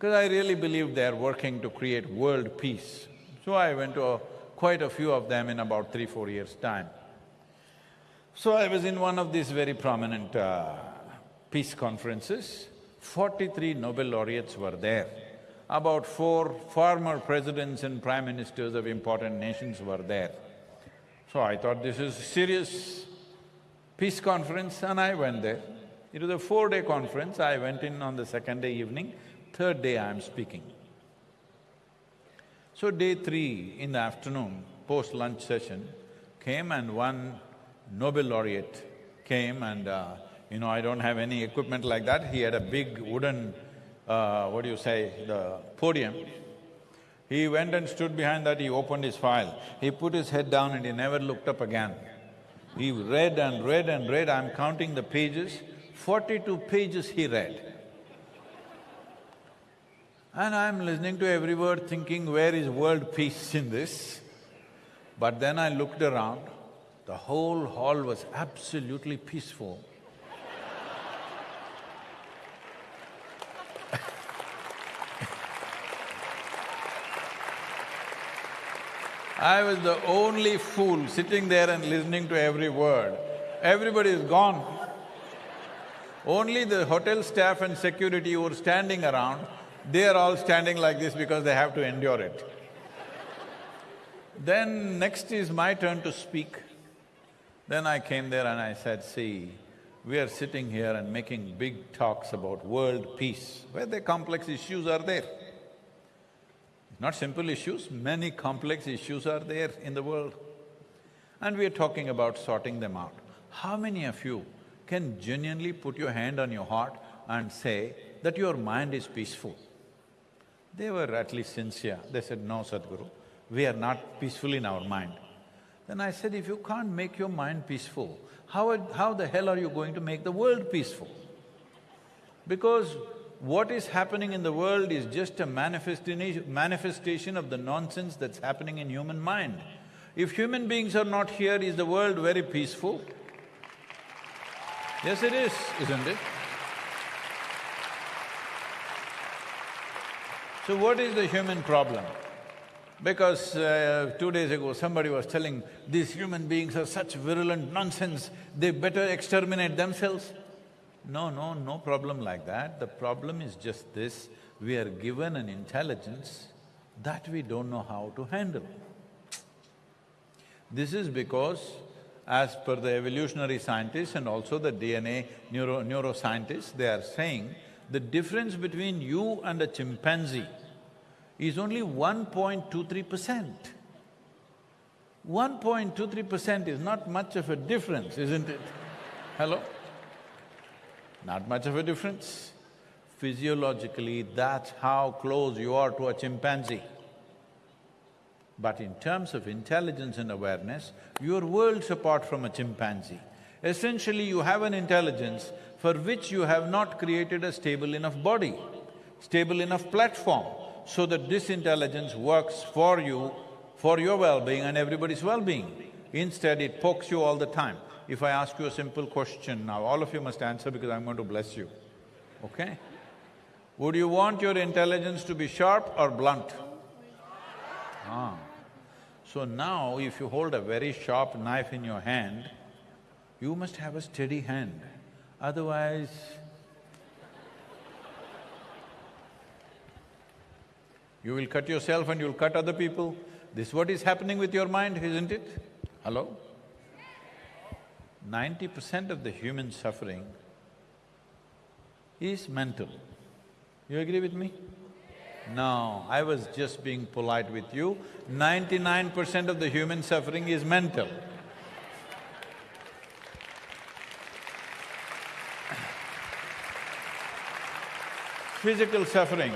because I really believe they're working to create world peace. So I went to a, quite a few of them in about three, four years' time. So I was in one of these very prominent uh, peace conferences. Forty-three Nobel laureates were there. About four former presidents and prime ministers of important nations were there. So I thought this is a serious peace conference and I went there. It was a four-day conference, I went in on the second day evening third day I am speaking. So day three in the afternoon, post-lunch session, came and one Nobel laureate came and, uh, you know, I don't have any equipment like that. He had a big wooden, uh, what do you say, the podium. He went and stood behind that, he opened his file. He put his head down and he never looked up again. He read and read and read, I'm counting the pages, forty-two pages he read. And I'm listening to every word thinking, where is world peace in this? But then I looked around, the whole hall was absolutely peaceful. I was the only fool sitting there and listening to every word. Everybody is gone. Only the hotel staff and security were standing around, they are all standing like this because they have to endure it. Then next is my turn to speak. Then I came there and I said, see, we are sitting here and making big talks about world peace, where the complex issues are there. Not simple issues, many complex issues are there in the world. And we are talking about sorting them out. How many of you can genuinely put your hand on your heart and say that your mind is peaceful? They were at least sincere. They said, no, Sadhguru, we are not peaceful in our mind. Then I said, if you can't make your mind peaceful, how, how the hell are you going to make the world peaceful? Because what is happening in the world is just a manifestation of the nonsense that's happening in human mind. If human beings are not here, is the world very peaceful? Yes, it is, isn't it? So what is the human problem? Because uh, two days ago somebody was telling, these human beings are such virulent nonsense, they better exterminate themselves. No, no, no problem like that. The problem is just this, we are given an intelligence that we don't know how to handle. This is because as per the evolutionary scientists and also the DNA neuro neuroscientists, they are saying the difference between you and a chimpanzee is only 1.23 percent. 1.23 percent is not much of a difference, isn't it? Hello? Not much of a difference. Physiologically, that's how close you are to a chimpanzee. But in terms of intelligence and awareness, you are worlds apart from a chimpanzee. Essentially, you have an intelligence for which you have not created a stable enough body, stable enough platform, so that this intelligence works for you, for your well-being and everybody's well-being. Instead, it pokes you all the time. If I ask you a simple question now, all of you must answer because I'm going to bless you, okay? Would you want your intelligence to be sharp or blunt? Ah. So now, if you hold a very sharp knife in your hand, you must have a steady hand, otherwise you will cut yourself and you'll cut other people. This is what is happening with your mind, isn't it? Hello? Ninety percent of the human suffering is mental. You agree with me? No, I was just being polite with you. Ninety-nine percent of the human suffering is mental. Physical suffering.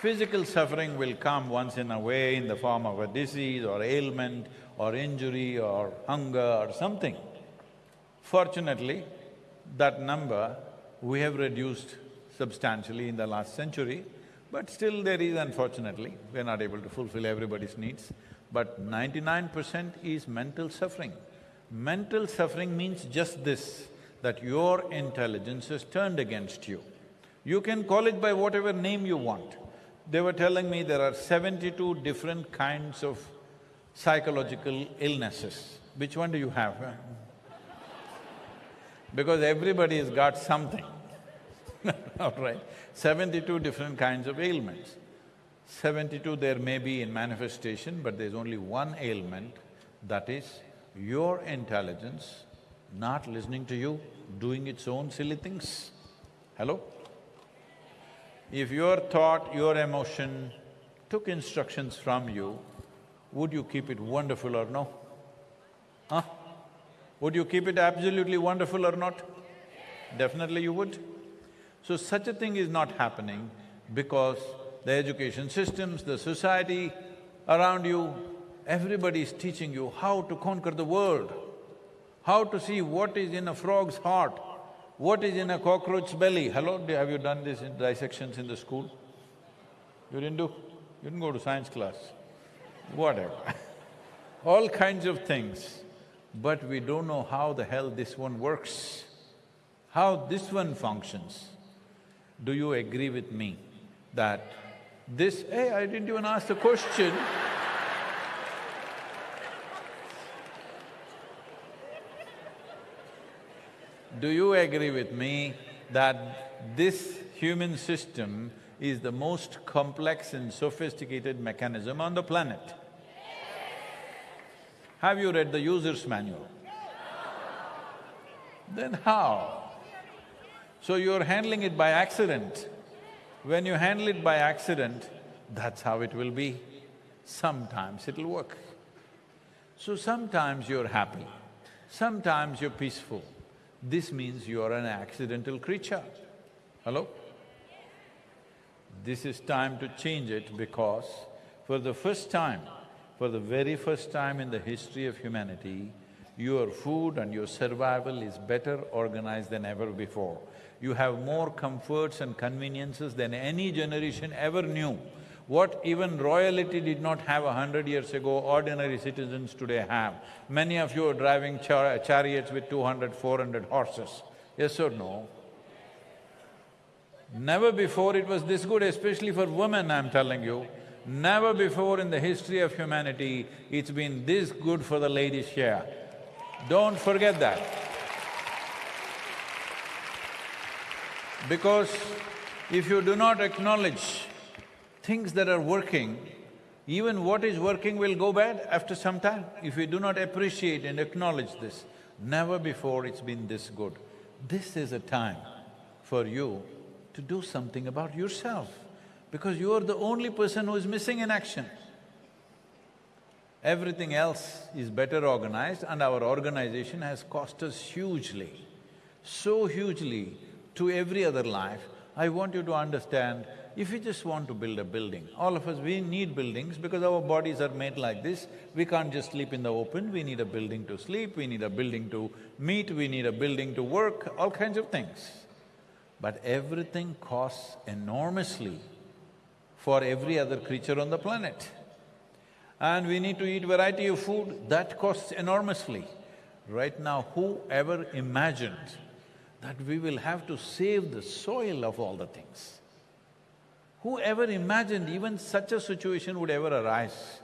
Physical suffering will come once in a way in the form of a disease or ailment or injury or hunger or something. Fortunately, that number we have reduced substantially in the last century, but still there is unfortunately, we are not able to fulfill everybody's needs. But ninety-nine percent is mental suffering. Mental suffering means just this, that your intelligence is turned against you. You can call it by whatever name you want. They were telling me there are seventy-two different kinds of psychological illnesses. Which one do you have? [laughs] because everybody has got something, [laughs] all right? Seventy-two different kinds of ailments. Seventy-two there may be in manifestation, but there's only one ailment, that is your intelligence not listening to you, doing its own silly things. Hello? If your thought, your emotion took instructions from you, would you keep it wonderful or no? Huh? Would you keep it absolutely wonderful or not? Definitely you would. So such a thing is not happening because the education systems, the society around you, everybody is teaching you how to conquer the world, how to see what is in a frog's heart, what is in a cockroach's belly. Hello, have you done this in dissections in the school? You didn't do? You didn't go to science class? Whatever [laughs] all kinds of things but we don't know how the hell this one works, how this one functions. Do you agree with me that this… Hey, I didn't even ask the question. Do you agree with me that this human system is the most complex and sophisticated mechanism on the planet? Have you read the user's manual? Then how? So you're handling it by accident. When you handle it by accident, that's how it will be. Sometimes it'll work. So sometimes you're happy, sometimes you're peaceful. This means you're an accidental creature. Hello? This is time to change it because for the first time, for the very first time in the history of humanity, your food and your survival is better organized than ever before. You have more comforts and conveniences than any generation ever knew. What even royalty did not have a hundred years ago, ordinary citizens today have. Many of you are driving char chariots with 200, 400 horses. Yes or no? Never before it was this good, especially for women, I'm telling you. Never before in the history of humanity, it's been this good for the ladies here. Don't forget that. Because if you do not acknowledge things that are working, even what is working will go bad after some time. If we do not appreciate and acknowledge this, never before it's been this good. This is a time for you to do something about yourself, because you are the only person who is missing in action. Everything else is better organized and our organization has cost us hugely, so hugely to every other life. I want you to understand if you just want to build a building, all of us, we need buildings because our bodies are made like this. We can't just sleep in the open, we need a building to sleep, we need a building to meet, we need a building to work, all kinds of things. But everything costs enormously for every other creature on the planet. And we need to eat variety of food, that costs enormously. Right now, whoever imagined that we will have to save the soil of all the things? Who ever imagined even such a situation would ever arise?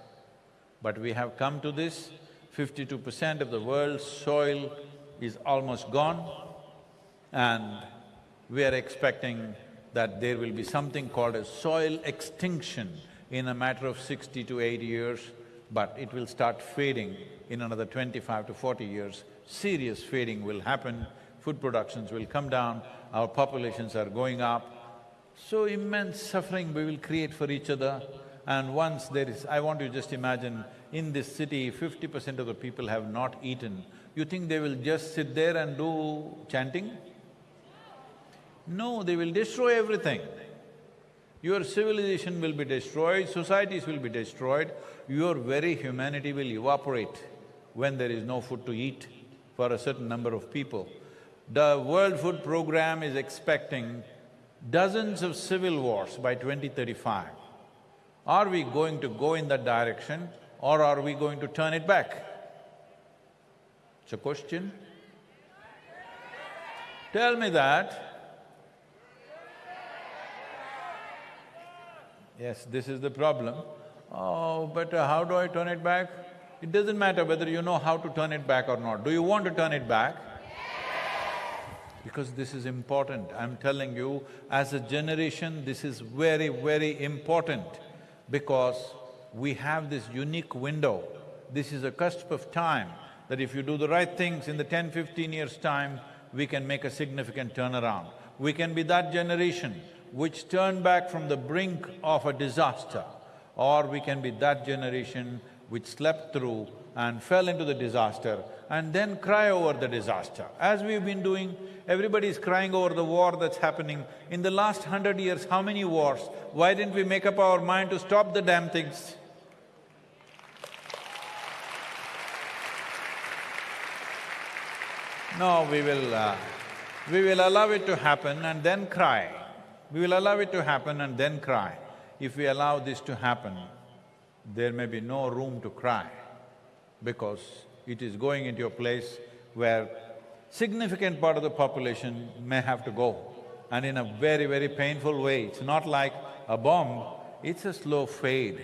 But we have come to this, fifty-two percent of the world's soil is almost gone and we are expecting that there will be something called a soil extinction in a matter of sixty to eighty years, but it will start fading in another twenty-five to forty years. Serious fading will happen, food productions will come down, our populations are going up, so immense suffering we will create for each other and once there is… I want you to just imagine, in this city, fifty percent of the people have not eaten. You think they will just sit there and do chanting? No, they will destroy everything. Your civilization will be destroyed, societies will be destroyed, your very humanity will evaporate when there is no food to eat for a certain number of people. The World Food Program is expecting dozens of civil wars by 2035. Are we going to go in that direction or are we going to turn it back? It's a question. Tell me that. Yes, this is the problem. Oh, but uh, how do I turn it back? It doesn't matter whether you know how to turn it back or not. Do you want to turn it back? Because this is important. I'm telling you, as a generation, this is very, very important because we have this unique window. This is a cusp of time that if you do the right things in the 10, 15 years' time, we can make a significant turnaround. We can be that generation which turned back from the brink of a disaster, or we can be that generation which slept through and fell into the disaster and then cry over the disaster. As we've been doing, everybody is crying over the war that's happening. In the last hundred years, how many wars? Why didn't we make up our mind to stop the damn things? No, we will… Uh, we will allow it to happen and then cry. We will allow it to happen and then cry. If we allow this to happen, there may be no room to cry because it is going into a place where significant part of the population may have to go and in a very, very painful way. It's not like a bomb, it's a slow fade.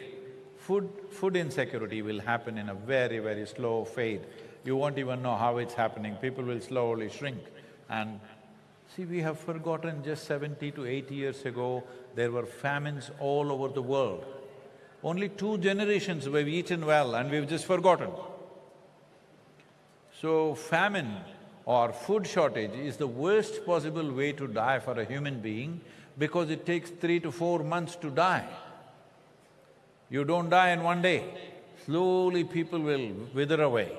Food… food insecurity will happen in a very, very slow fade. You won't even know how it's happening, people will slowly shrink. And see, we have forgotten just seventy to eighty years ago, there were famines all over the world. Only two generations we've eaten well and we've just forgotten. So famine or food shortage is the worst possible way to die for a human being because it takes three to four months to die. You don't die in one day, slowly people will wither away.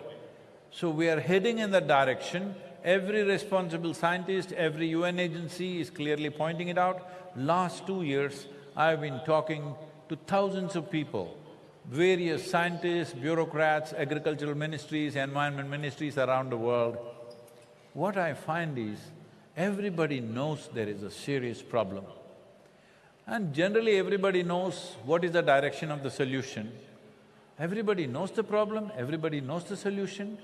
So we are heading in that direction. Every responsible scientist, every UN agency is clearly pointing it out. Last two years, I've been talking to thousands of people, various scientists, bureaucrats, agricultural ministries, environment ministries around the world. What I find is, everybody knows there is a serious problem. And generally everybody knows what is the direction of the solution. Everybody knows the problem, everybody knows the solution.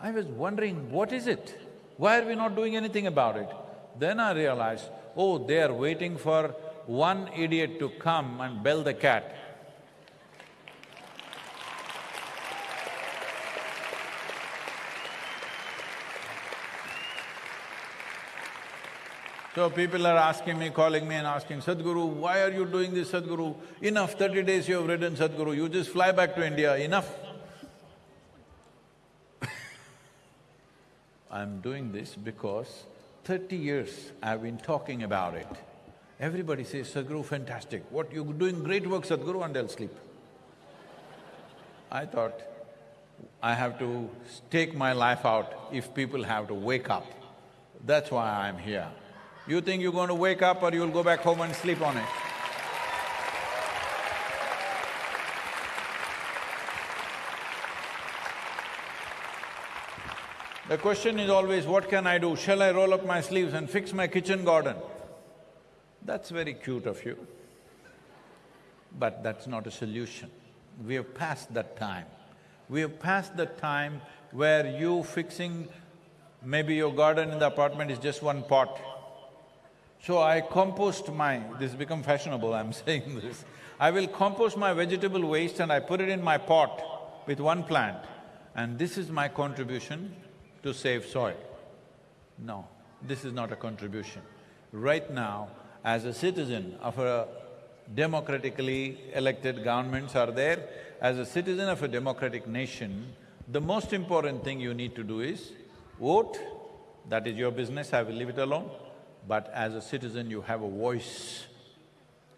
I was wondering, what is it? Why are we not doing anything about it? Then I realized, oh, they are waiting for one idiot to come and bell the cat. So people are asking me, calling me and asking, Sadhguru, why are you doing this, Sadhguru? Enough, thirty days you have ridden, Sadhguru, you just fly back to India, enough. [laughs] I'm doing this because thirty years I've been talking about it. Everybody says, Sadhguru, fantastic, what, you're doing great work, Sadhguru, and they'll sleep. I thought, I have to take my life out if people have to wake up. That's why I'm here. You think you're going to wake up or you'll go back home and sleep on it? The question is always, what can I do? Shall I roll up my sleeves and fix my kitchen garden? That's very cute of you, but that's not a solution. We have passed that time. We have passed the time where you fixing maybe your garden in the apartment is just one pot. So I compost my… this become fashionable, I'm [laughs] saying this. I will compost my vegetable waste and I put it in my pot with one plant and this is my contribution to save soil. No, this is not a contribution. Right now, as a citizen of a democratically elected governments are there, as a citizen of a democratic nation, the most important thing you need to do is vote, that is your business, I will leave it alone. But as a citizen, you have a voice.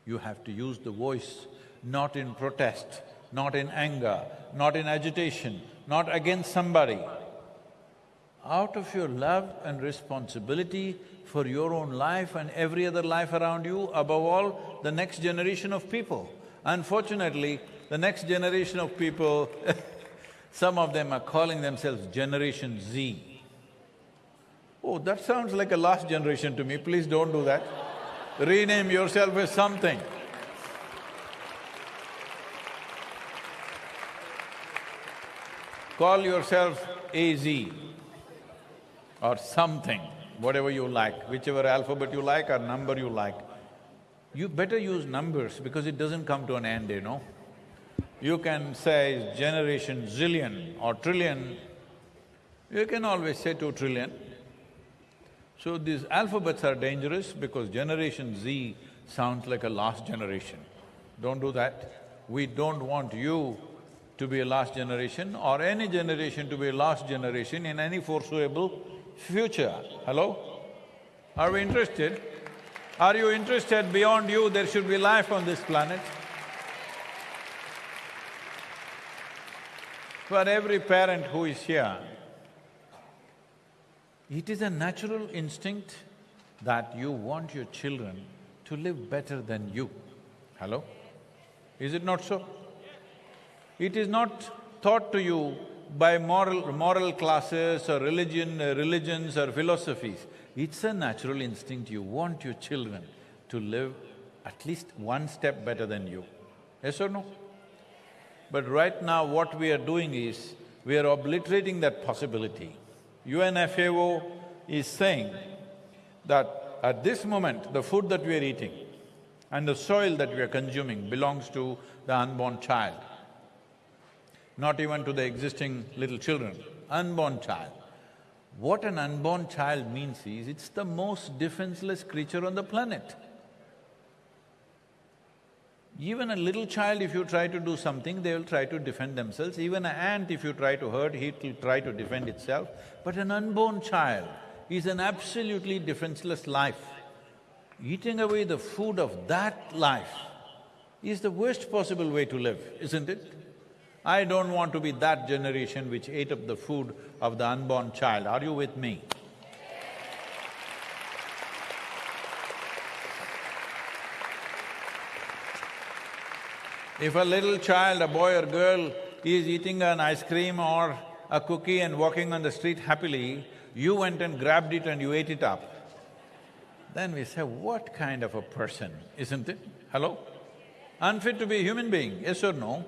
You have to use the voice, not in protest, not in anger, not in agitation, not against somebody. Out of your love and responsibility for your own life and every other life around you, above all, the next generation of people. Unfortunately, the next generation of people [laughs] some of them are calling themselves Generation Z. Oh, that sounds like a last generation to me, please don't do that. Rename yourself as something. Call yourself AZ or something, whatever you like, whichever alphabet you like or number you like. You better use numbers because it doesn't come to an end, you know. You can say generation zillion or trillion, you can always say two trillion. So these alphabets are dangerous because generation Z sounds like a last generation. Don't do that. We don't want you to be a last generation or any generation to be a last generation in any foreseeable future. Hello? Are we interested? Are you interested beyond you there should be life on this planet? For every parent who is here, it is a natural instinct that you want your children to live better than you. Hello? Is it not so? It is not taught to you by moral… moral classes or religion… Uh, religions or philosophies. It's a natural instinct, you want your children to live at least one step better than you. Yes or no? But right now what we are doing is, we are obliterating that possibility. UNFAO is saying that at this moment, the food that we are eating and the soil that we are consuming belongs to the unborn child, not even to the existing little children, unborn child. What an unborn child means is, it's the most defenseless creature on the planet. Even a little child, if you try to do something, they will try to defend themselves. Even an ant, if you try to hurt, it will try to defend itself. But an unborn child is an absolutely defenseless life. Eating away the food of that life is the worst possible way to live, isn't it? I don't want to be that generation which ate up the food of the unborn child. Are you with me? If a little child, a boy or girl, is eating an ice cream or a cookie and walking on the street happily, you went and grabbed it and you ate it up, then we say, what kind of a person, isn't it? Hello? Unfit to be a human being, yes or no?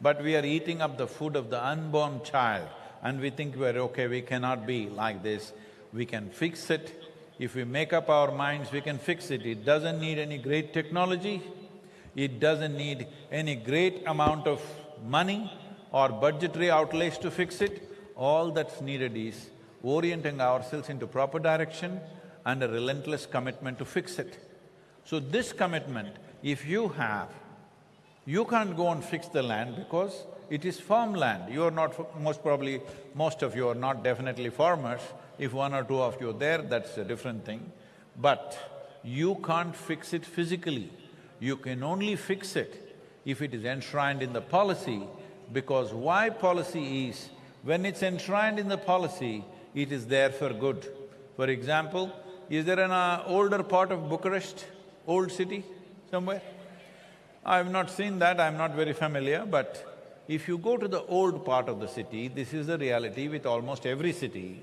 But we are eating up the food of the unborn child and we think we're okay, we cannot be like this. We can fix it. If we make up our minds, we can fix it. It doesn't need any great technology, it doesn't need any great amount of money or budgetary outlays to fix it. All that's needed is orienting ourselves into proper direction and a relentless commitment to fix it. So this commitment, if you have, you can't go and fix the land because it is farmland. You are not, most probably, most of you are not definitely farmers. If one or two of you are there, that's a different thing. But you can't fix it physically. You can only fix it if it is enshrined in the policy, because why policy is, when it's enshrined in the policy, it is there for good. For example, is there an uh, older part of Bucharest, old city somewhere? I've not seen that, I'm not very familiar, but if you go to the old part of the city, this is the reality with almost every city,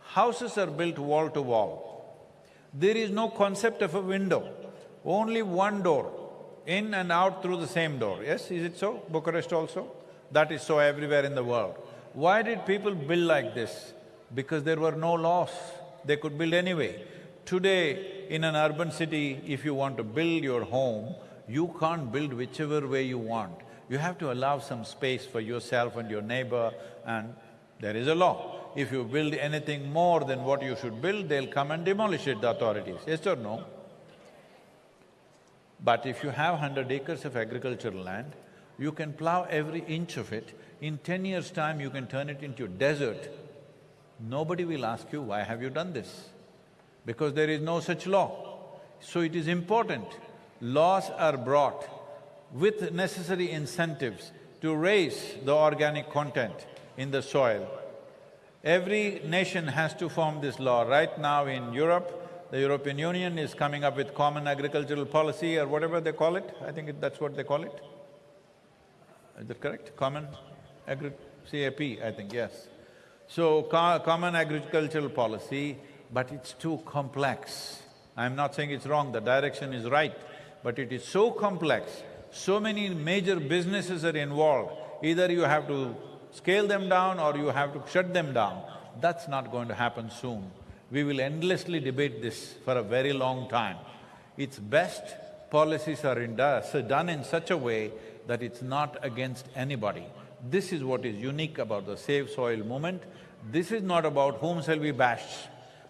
houses are built wall to wall. There is no concept of a window, only one door, in and out through the same door, yes, is it so? Bucharest also? That is so everywhere in the world. Why did people build like this? Because there were no laws, they could build anyway. Today, in an urban city, if you want to build your home, you can't build whichever way you want. You have to allow some space for yourself and your neighbor and there is a law. If you build anything more than what you should build, they'll come and demolish it, the authorities, yes or no? But if you have hundred acres of agricultural land, you can plow every inch of it, in ten years' time you can turn it into a desert. Nobody will ask you, why have you done this? Because there is no such law. So it is important, laws are brought with necessary incentives to raise the organic content in the soil. Every nation has to form this law. Right now in Europe, the European Union is coming up with common agricultural policy or whatever they call it, I think it, that's what they call it. Is that correct? Common agri… CAP, I think, yes. So, co common agricultural policy, but it's too complex. I'm not saying it's wrong, the direction is right, but it is so complex, so many major businesses are involved, either you have to scale them down or you have to shut them down. That's not going to happen soon. We will endlessly debate this for a very long time. It's best policies are done in such a way that it's not against anybody. This is what is unique about the Save Soil movement. This is not about whom shall we bash.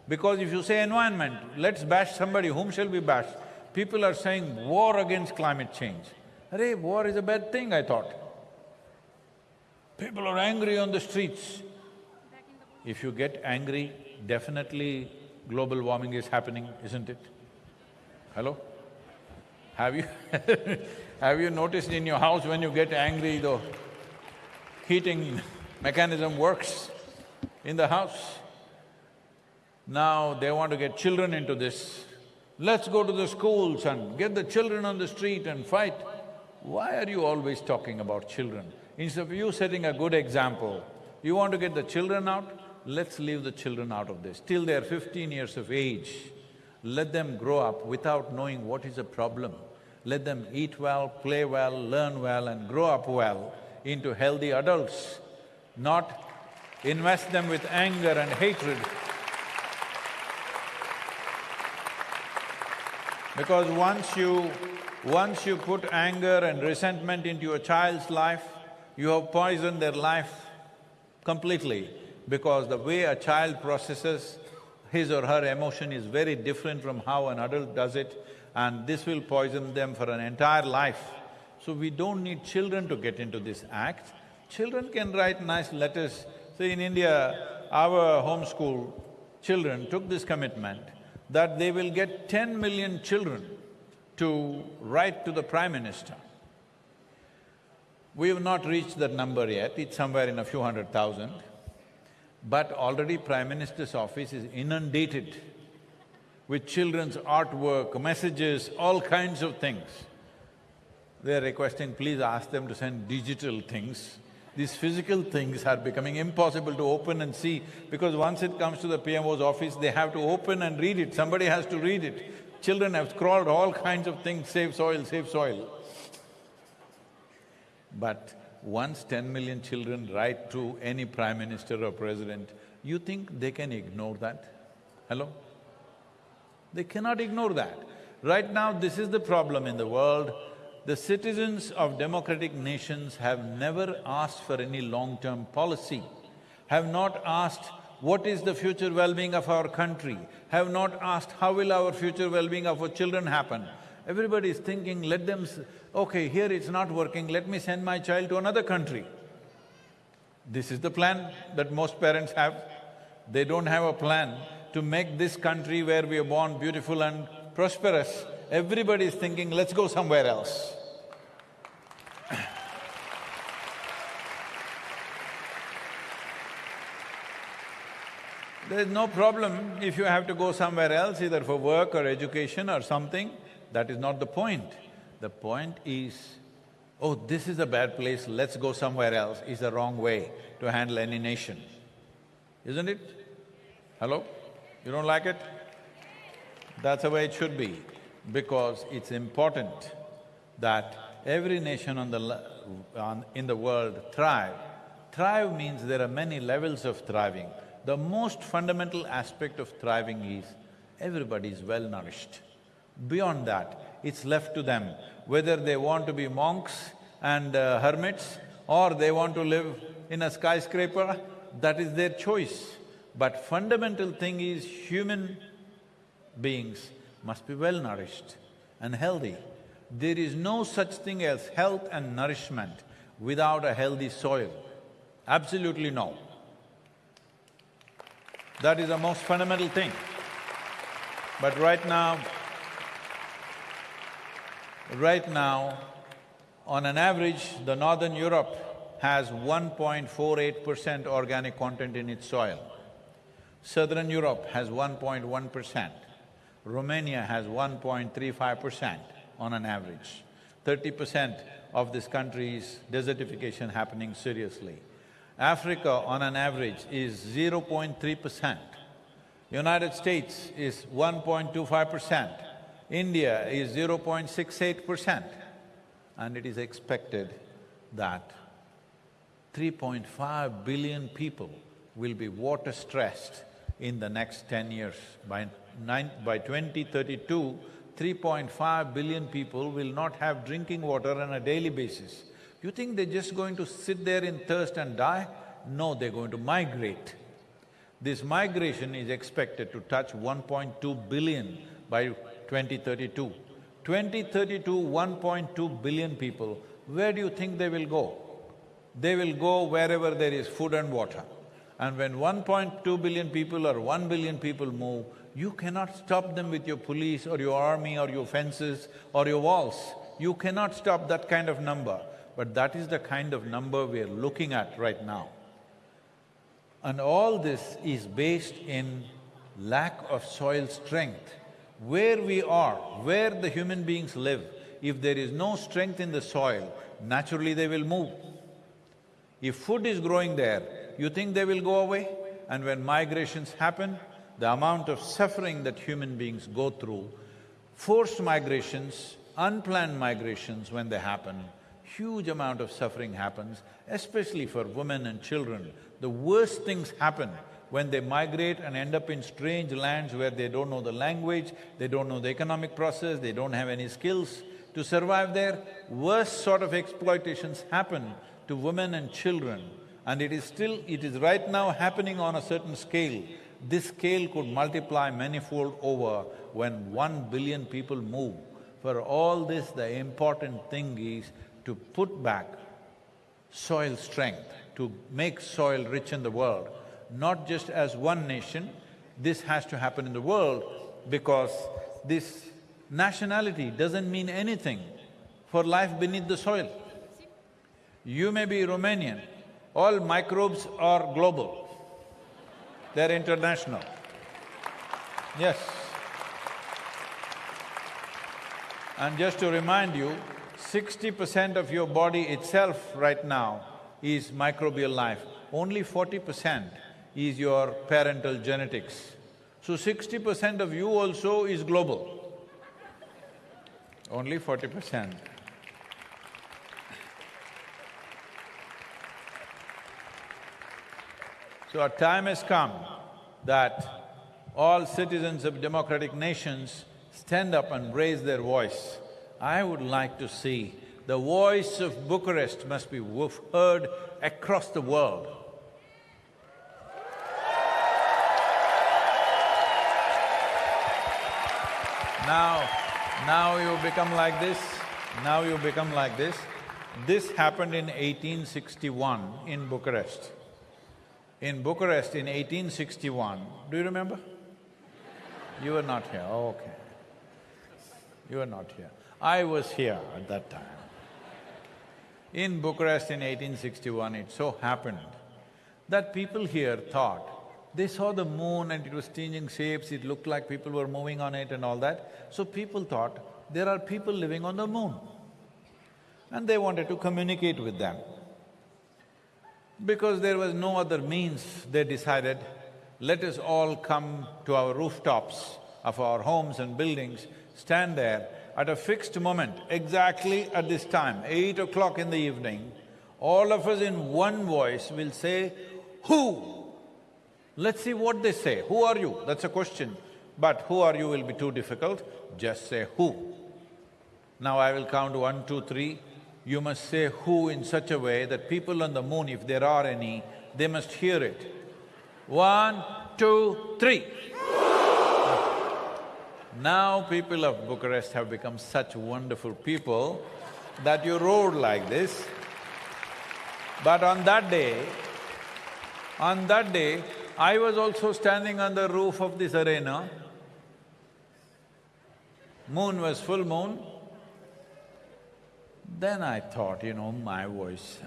Because if you say environment, let's bash somebody, whom shall we bash? People are saying war against climate change. Array, war is a bad thing, I thought. People are angry on the streets. If you get angry, definitely global warming is happening, isn't it? Hello? Have you [laughs] have you noticed in your house when you get angry, the heating mechanism works in the house? Now they want to get children into this. Let's go to the schools and get the children on the street and fight. Why are you always talking about children? Instead of you setting a good example, you want to get the children out, let's leave the children out of this. Till they're fifteen years of age, let them grow up without knowing what is a problem. Let them eat well, play well, learn well and grow up well into healthy adults, not invest them with anger and hatred. Because once you… once you put anger and resentment into a child's life, you have poisoned their life completely. Because the way a child processes his or her emotion is very different from how an adult does it and this will poison them for an entire life. So we don't need children to get into this act. Children can write nice letters. See, in India, our homeschool children took this commitment that they will get ten million children to write to the Prime Minister. We have not reached that number yet, it's somewhere in a few hundred thousand. But already Prime Minister's office is inundated with children's artwork, messages, all kinds of things. They're requesting, please ask them to send digital things. These physical things are becoming impossible to open and see because once it comes to the PMO's office, they have to open and read it, somebody has to read it. Children have scrawled all kinds of things, save soil, save soil. But once ten million children write to any prime minister or president, you think they can ignore that? Hello? They cannot ignore that. Right now, this is the problem in the world. The citizens of democratic nations have never asked for any long-term policy, have not asked what is the future well-being of our country, have not asked how will our future well-being of our children happen. Everybody is thinking, let them okay, here it's not working, let me send my child to another country. This is the plan that most parents have. They don't have a plan to make this country where we are born beautiful and prosperous. Everybody is thinking, let's go somewhere else. [coughs] There's no problem if you have to go somewhere else, either for work or education or something, that is not the point. The point is, oh, this is a bad place, let's go somewhere else, is the wrong way to handle any nation, isn't it? Hello? You don't like it? That's the way it should be, because it's important that every nation on the… On, in the world thrive. Thrive means there are many levels of thriving. The most fundamental aspect of thriving is everybody is well nourished. Beyond that, it's left to them whether they want to be monks and uh, hermits or they want to live in a skyscraper, that is their choice. But fundamental thing is human beings must be well nourished and healthy. There is no such thing as health and nourishment without a healthy soil. Absolutely no. That is the most fundamental thing. But right now, Right now, on an average, the northern Europe has 1.48 percent organic content in its soil. Southern Europe has 1.1 percent. Romania has 1.35 percent on an average. Thirty percent of this country is desertification happening seriously. Africa, on an average, is 0.3 percent. United States is 1.25 percent. India is 0.68 percent and it is expected that 3.5 billion people will be water stressed in the next ten years. By nine, by 2032, 3.5 billion people will not have drinking water on a daily basis. You think they're just going to sit there in thirst and die? No, they're going to migrate. This migration is expected to touch 1.2 billion by 2032. 2032, 1.2 billion people, where do you think they will go? They will go wherever there is food and water. And when 1.2 billion people or 1 billion people move, you cannot stop them with your police or your army or your fences or your walls. You cannot stop that kind of number. But that is the kind of number we are looking at right now. And all this is based in lack of soil strength where we are, where the human beings live, if there is no strength in the soil, naturally they will move. If food is growing there, you think they will go away? And when migrations happen, the amount of suffering that human beings go through, forced migrations, unplanned migrations when they happen, huge amount of suffering happens, especially for women and children. The worst things happen when they migrate and end up in strange lands where they don't know the language, they don't know the economic process, they don't have any skills to survive there, worst sort of exploitations happen to women and children And it is still… it is right now happening on a certain scale. This scale could multiply manifold over when one billion people move. For all this, the important thing is to put back soil strength, to make soil rich in the world, not just as one nation, this has to happen in the world because this nationality doesn't mean anything for life beneath the soil. You may be Romanian, all microbes are global, they're international. Yes. And just to remind you, sixty percent of your body itself right now is microbial life, only forty percent is your parental genetics. So sixty percent of you also is global, only forty percent. So our time has come that all citizens of democratic nations stand up and raise their voice. I would like to see the voice of Bucharest must be heard across the world. Now, now you become like this, now you become like this. This happened in 1861 in Bucharest. In Bucharest in 1861, do you remember? You were not here, oh, okay. You were not here. I was here at that time. In Bucharest in 1861, it so happened that people here thought, they saw the moon and it was changing shapes, it looked like people were moving on it and all that. So people thought, there are people living on the moon. And they wanted to communicate with them. Because there was no other means, they decided, let us all come to our rooftops of our homes and buildings, stand there at a fixed moment, exactly at this time, eight o'clock in the evening, all of us in one voice will say, who? Let's see what they say. Who are you? That's a question. But who are you will be too difficult, just say who. Now I will count one, two, three. You must say who in such a way that people on the moon, if there are any, they must hear it. One, two, three. Now people of Bucharest have become such wonderful people that you roared like this. But on that day, on that day, I was also standing on the roof of this arena. Moon was full moon. Then I thought, you know, my voice,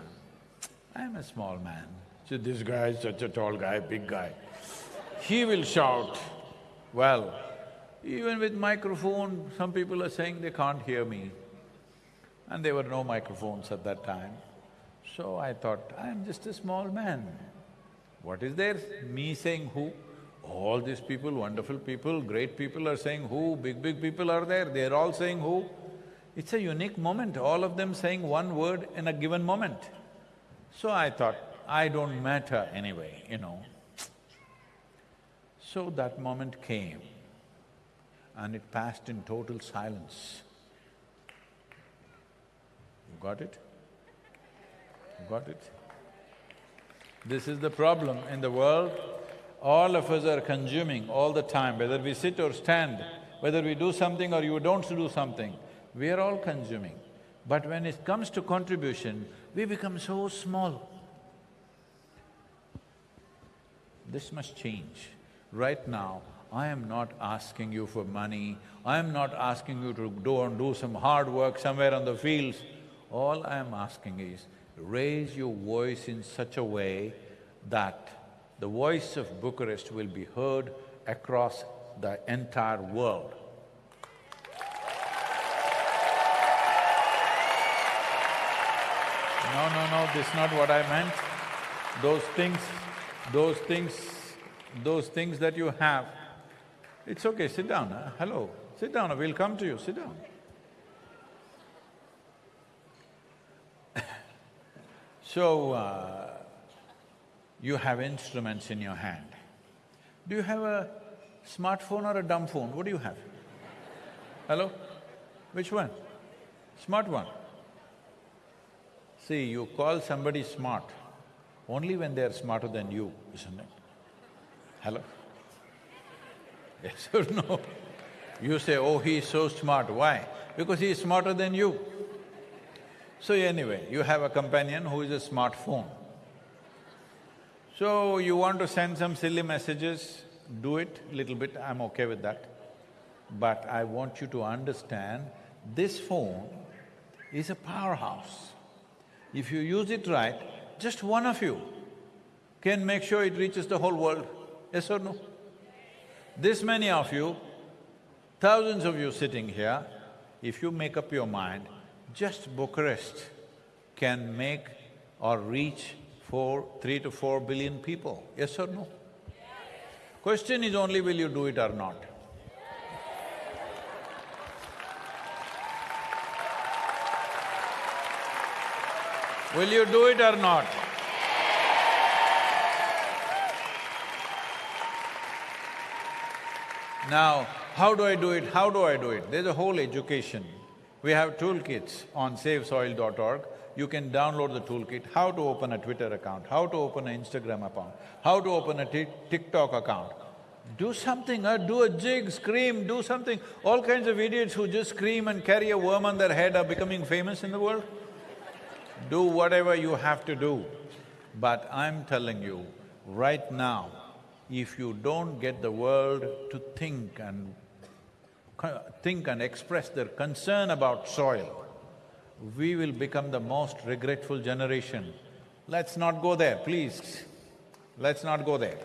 I'm a small man. So this guy is such a tall guy, big guy. He will shout. Well, even with microphone, some people are saying they can't hear me. And there were no microphones at that time. So I thought, I'm just a small man. What is there? Me saying who? All these people, wonderful people, great people are saying who, big, big people are there, they're all saying who. It's a unique moment, all of them saying one word in a given moment. So I thought, I don't matter anyway, you know. So that moment came and it passed in total silence. You got it? You got it? This is the problem in the world. All of us are consuming all the time, whether we sit or stand, whether we do something or you don't do something, we are all consuming. But when it comes to contribution, we become so small. This must change. Right now, I am not asking you for money, I am not asking you to go and do some hard work somewhere on the fields. All I am asking is, raise your voice in such a way that the voice of Bucharest will be heard across the entire world. No, no, no, this is not what I meant. Those things, those things, those things that you have, it's okay, sit down, huh? hello, sit down, we'll come to you, sit down. So, uh, you have instruments in your hand. Do you have a smartphone or a dumb phone? What do you have? Hello? Which one? Smart one. See, you call somebody smart, Only when they're smarter than you, isn't it? Hello? Yes or no? You say, oh, he is so smart, why? Because he is smarter than you. So anyway, you have a companion who is a smartphone. So you want to send some silly messages, do it little bit, I'm okay with that. But I want you to understand, this phone is a powerhouse. If you use it right, just one of you can make sure it reaches the whole world, yes or no? This many of you, thousands of you sitting here, if you make up your mind, just Bucharest can make or reach four, three to four billion people, yes or no? Question is only will you do it or not? Will you do it or not? Now, how do I do it? How do I do it? There's a whole education. We have toolkits on savesoil.org. You can download the toolkit, how to open a Twitter account, how to open an Instagram account, how to open a TikTok account. Do something, uh, do a jig, scream, do something. All kinds of idiots who just scream and carry a worm on their head are becoming famous in the world. Do whatever you have to do. But I'm telling you, right now, if you don't get the world to think and think and express their concern about soil, we will become the most regretful generation. Let's not go there, please. Let's not go there.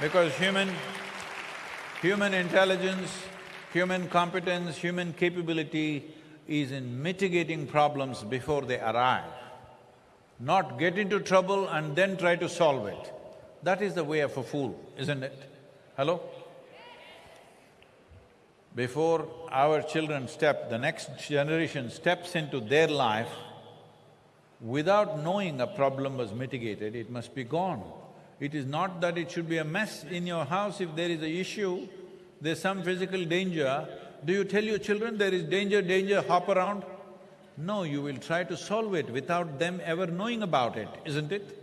Because human… human intelligence, human competence, human capability is in mitigating problems before they arrive not get into trouble and then try to solve it. That is the way of a fool, isn't it? Hello? Before our children step, the next generation steps into their life, without knowing a problem was mitigated, it must be gone. It is not that it should be a mess in your house if there is a issue, there's some physical danger, do you tell your children there is danger, danger, hop around? No, you will try to solve it without them ever knowing about it, isn't it?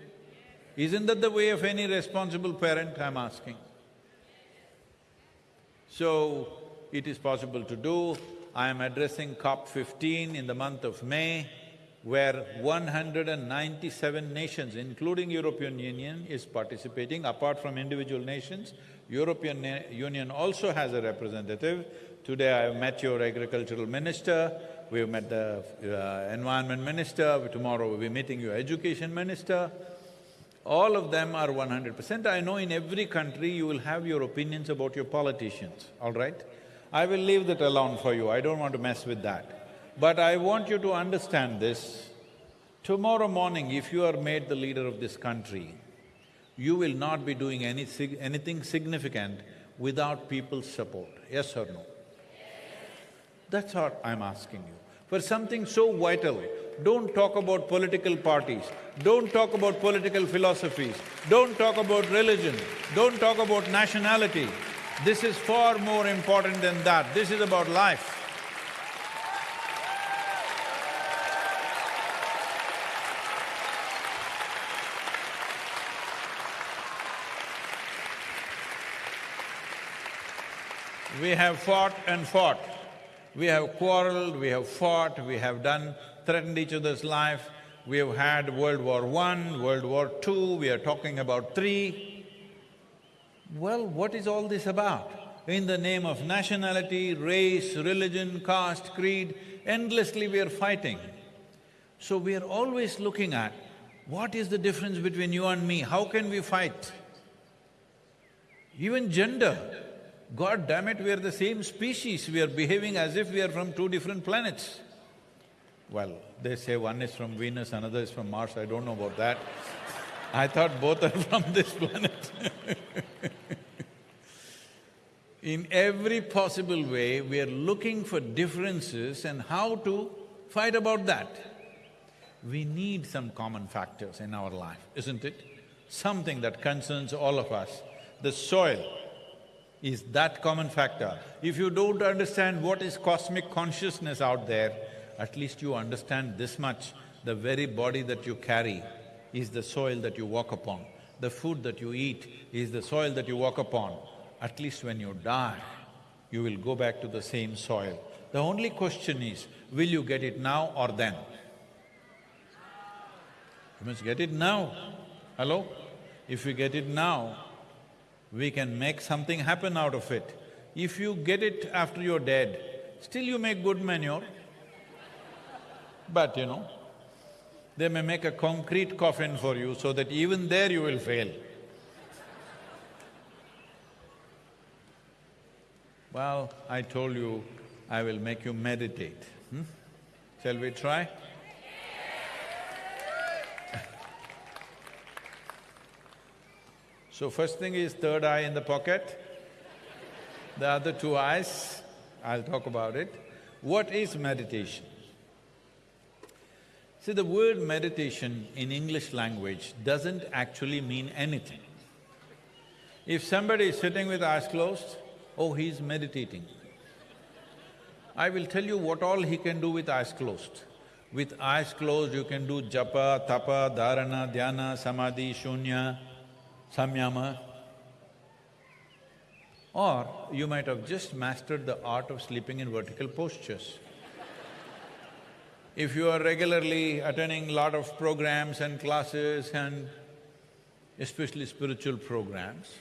Isn't that the way of any responsible parent, I'm asking? So, it is possible to do. I am addressing COP fifteen in the month of May, where 197 nations, including European Union, is participating, apart from individual nations. European Union also has a representative. Today I have met your agricultural minister, we've met the uh, environment minister, tomorrow we'll be meeting your education minister. All of them are one hundred percent. I know in every country you will have your opinions about your politicians, all right? I will leave that alone for you, I don't want to mess with that. But I want you to understand this. Tomorrow morning, if you are made the leader of this country, you will not be doing any sig anything significant without people's support, yes or no? That's what I'm asking you. For something so vital, don't talk about political parties, don't talk about political philosophies, don't talk about religion, don't talk about nationality. This is far more important than that, this is about life. We have fought and fought. We have quarreled, we have fought, we have done… threatened each other's life. We have had World War One, World War Two, we are talking about three. Well, what is all this about? In the name of nationality, race, religion, caste, creed, endlessly we are fighting. So we are always looking at what is the difference between you and me, how can we fight? Even gender, God damn it, we are the same species, we are behaving as if we are from two different planets. Well, they say one is from Venus, another is from Mars, I don't know about that. I thought both are [laughs] from this planet [laughs] In every possible way, we are looking for differences and how to fight about that. We need some common factors in our life, isn't it? Something that concerns all of us. The soil, is that common factor. If you don't understand what is cosmic consciousness out there, at least you understand this much, the very body that you carry is the soil that you walk upon. The food that you eat is the soil that you walk upon. At least when you die, you will go back to the same soil. The only question is, will you get it now or then? You must get it now. Hello? If you get it now, we can make something happen out of it. If you get it after you're dead, still you make good manure. But you know, they may make a concrete coffin for you so that even there you will fail. Well, I told you I will make you meditate, hmm? Shall we try? So first thing is third eye in the pocket, the other two eyes, I'll talk about it. What is meditation? See, the word meditation in English language doesn't actually mean anything. If somebody is sitting with eyes closed, oh, he's meditating. I will tell you what all he can do with eyes closed. With eyes closed, you can do japa, tapa, dharana, dhyana, samadhi, shunya, samyama. Or you might have just mastered the art of sleeping in vertical postures. If you are regularly attending lot of programs and classes and especially spiritual programs,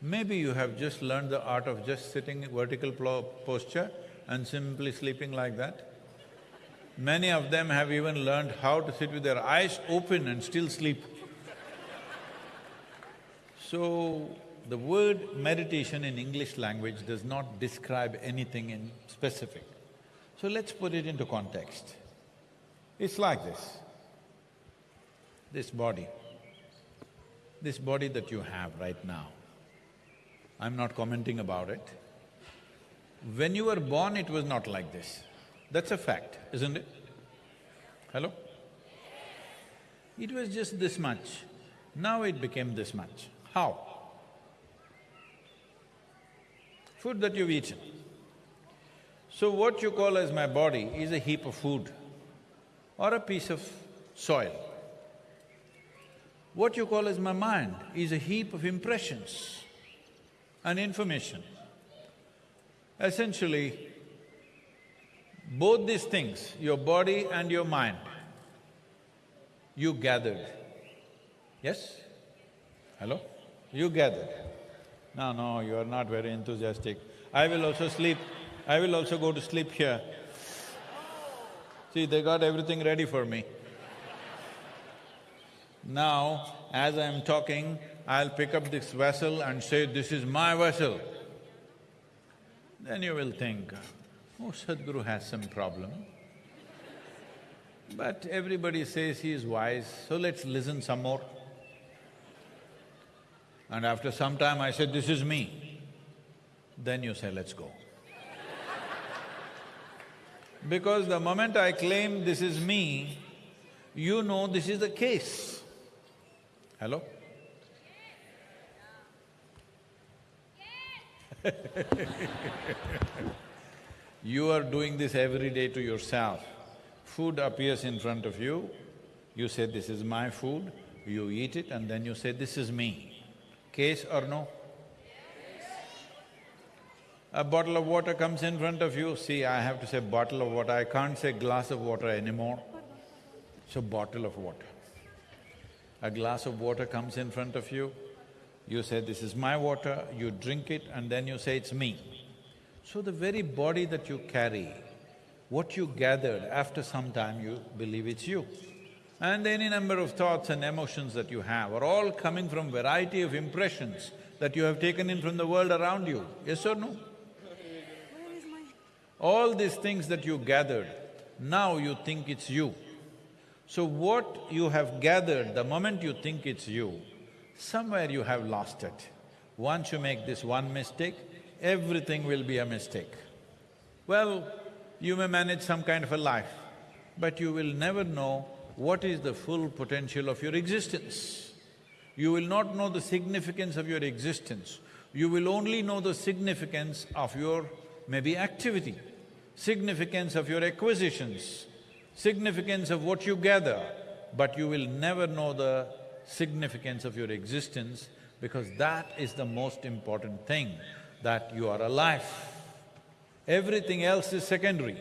maybe you have just learned the art of just sitting in vertical posture and simply sleeping like that. Many of them have even learned how to sit with their eyes open and still sleep. So, the word meditation in English language does not describe anything in specific. So let's put it into context. It's like this. This body, this body that you have right now, I'm not commenting about it. When you were born, it was not like this. That's a fact, isn't it? Hello? It was just this much. Now it became this much. How? Food that you've eaten. So what you call as my body is a heap of food or a piece of soil. What you call as my mind is a heap of impressions and information. Essentially, both these things, your body and your mind, you gathered. Yes? Hello? You gathered. No, no, you are not very enthusiastic. I will also sleep, I will also go to sleep here. See, they got everything ready for me. Now, as I'm talking, I'll pick up this vessel and say, this is my vessel. Then you will think, oh, Sadhguru has some problem. But everybody says he is wise, so let's listen some more. And after some time I said, this is me. Then you say, let's go. Because the moment I claim this is me, you know this is the case. Hello? [laughs] you are doing this every day to yourself. Food appears in front of you, you say, this is my food, you eat it and then you say, this is me. Case or no? A bottle of water comes in front of you, see, I have to say bottle of water, I can't say glass of water anymore. So, bottle of water. A glass of water comes in front of you, you say, this is my water, you drink it and then you say, it's me. So the very body that you carry, what you gathered, after some time you believe it's you. And any number of thoughts and emotions that you have are all coming from variety of impressions that you have taken in from the world around you, yes or no? All these things that you gathered, now you think it's you. So what you have gathered, the moment you think it's you, somewhere you have lost it. Once you make this one mistake, everything will be a mistake. Well, you may manage some kind of a life, but you will never know what is the full potential of your existence. You will not know the significance of your existence. You will only know the significance of your maybe activity. Significance of your acquisitions, significance of what you gather, but you will never know the significance of your existence because that is the most important thing, that you are alive. Everything else is secondary.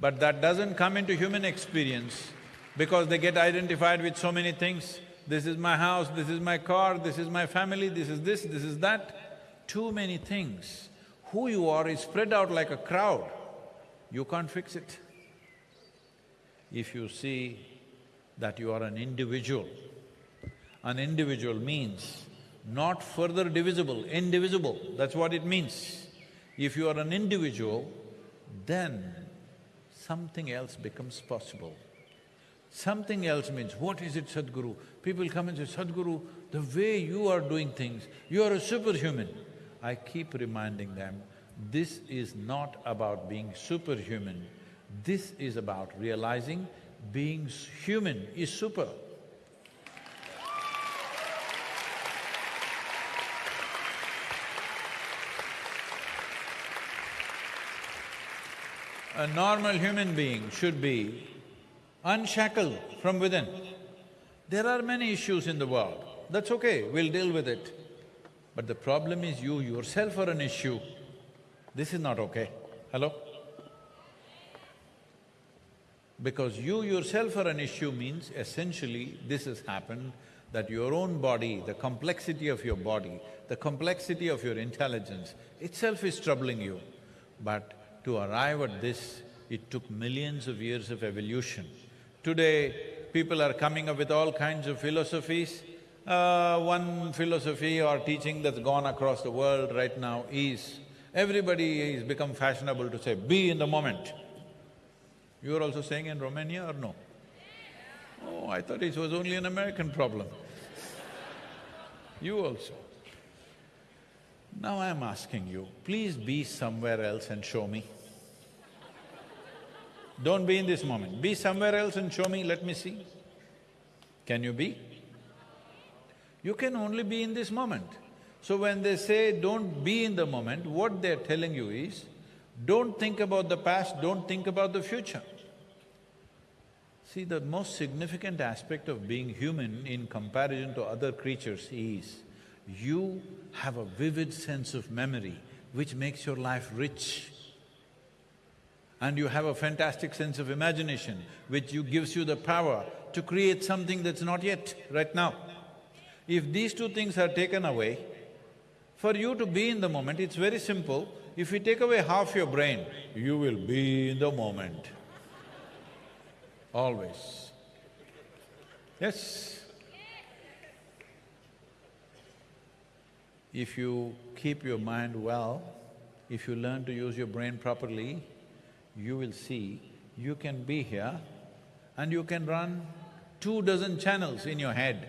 But that doesn't come into human experience because they get identified with so many things. This is my house, this is my car, this is my family, this is this, this is that. Too many things. Who you are is spread out like a crowd. You can't fix it. If you see that you are an individual, an individual means not further divisible, indivisible, that's what it means. If you are an individual, then something else becomes possible. Something else means, what is it, Sadhguru? People come and say, Sadhguru, the way you are doing things, you are a superhuman. I keep reminding them, this is not about being superhuman, this is about realizing being human is super. A normal human being should be unshackled from within. There are many issues in the world, that's okay, we'll deal with it. But the problem is you yourself are an issue. This is not okay. Hello? Because you yourself are an issue means essentially this has happened that your own body, the complexity of your body, the complexity of your intelligence itself is troubling you. But to arrive at this, it took millions of years of evolution. Today, people are coming up with all kinds of philosophies. Uh, one philosophy or teaching that's gone across the world right now is, everybody has become fashionable to say, be in the moment. You are also saying in Romania or no? Oh, I thought it was only an American problem. you also. Now I'm asking you, please be somewhere else and show me. Don't be in this moment, be somewhere else and show me, let me see. Can you be? You can only be in this moment. So when they say don't be in the moment, what they're telling you is, don't think about the past, don't think about the future. See, the most significant aspect of being human in comparison to other creatures is, you have a vivid sense of memory which makes your life rich and you have a fantastic sense of imagination which you… gives you the power to create something that's not yet, right now. If these two things are taken away, for you to be in the moment, it's very simple. If we take away half your brain, you will be in the moment. Always. Yes. If you keep your mind well, if you learn to use your brain properly, you will see you can be here and you can run two dozen channels in your head,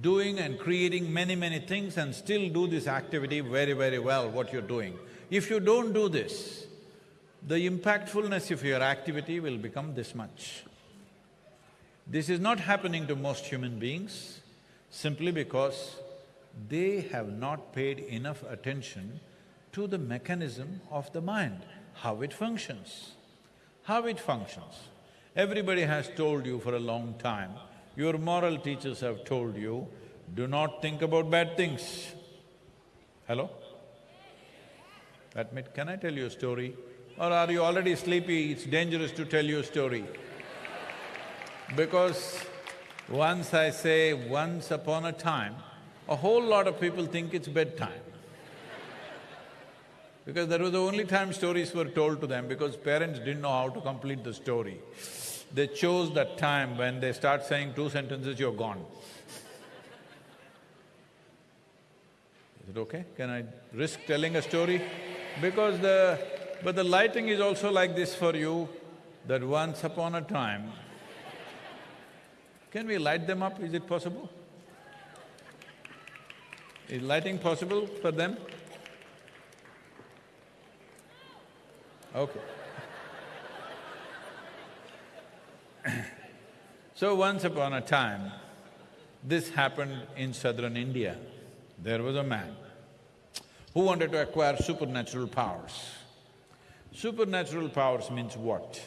doing and creating many, many things and still do this activity very, very well, what you're doing. If you don't do this, the impactfulness of your activity will become this much. This is not happening to most human beings simply because they have not paid enough attention to the mechanism of the mind how it functions. How it functions. Everybody has told you for a long time, your moral teachers have told you, do not think about bad things. Hello? Admit, can I tell you a story? Or are you already sleepy, it's dangerous to tell you a story? Because once I say once upon a time, a whole lot of people think it's bedtime because that was the only time stories were told to them because parents didn't know how to complete the story. They chose that time when they start saying two sentences, you're gone. Is it okay? Can I risk telling a story? Because the… but the lighting is also like this for you, that once upon a time, can we light them up? Is it possible? Is lighting possible for them? Okay. [coughs] so once upon a time, this happened in southern India. There was a man who wanted to acquire supernatural powers. Supernatural powers means what?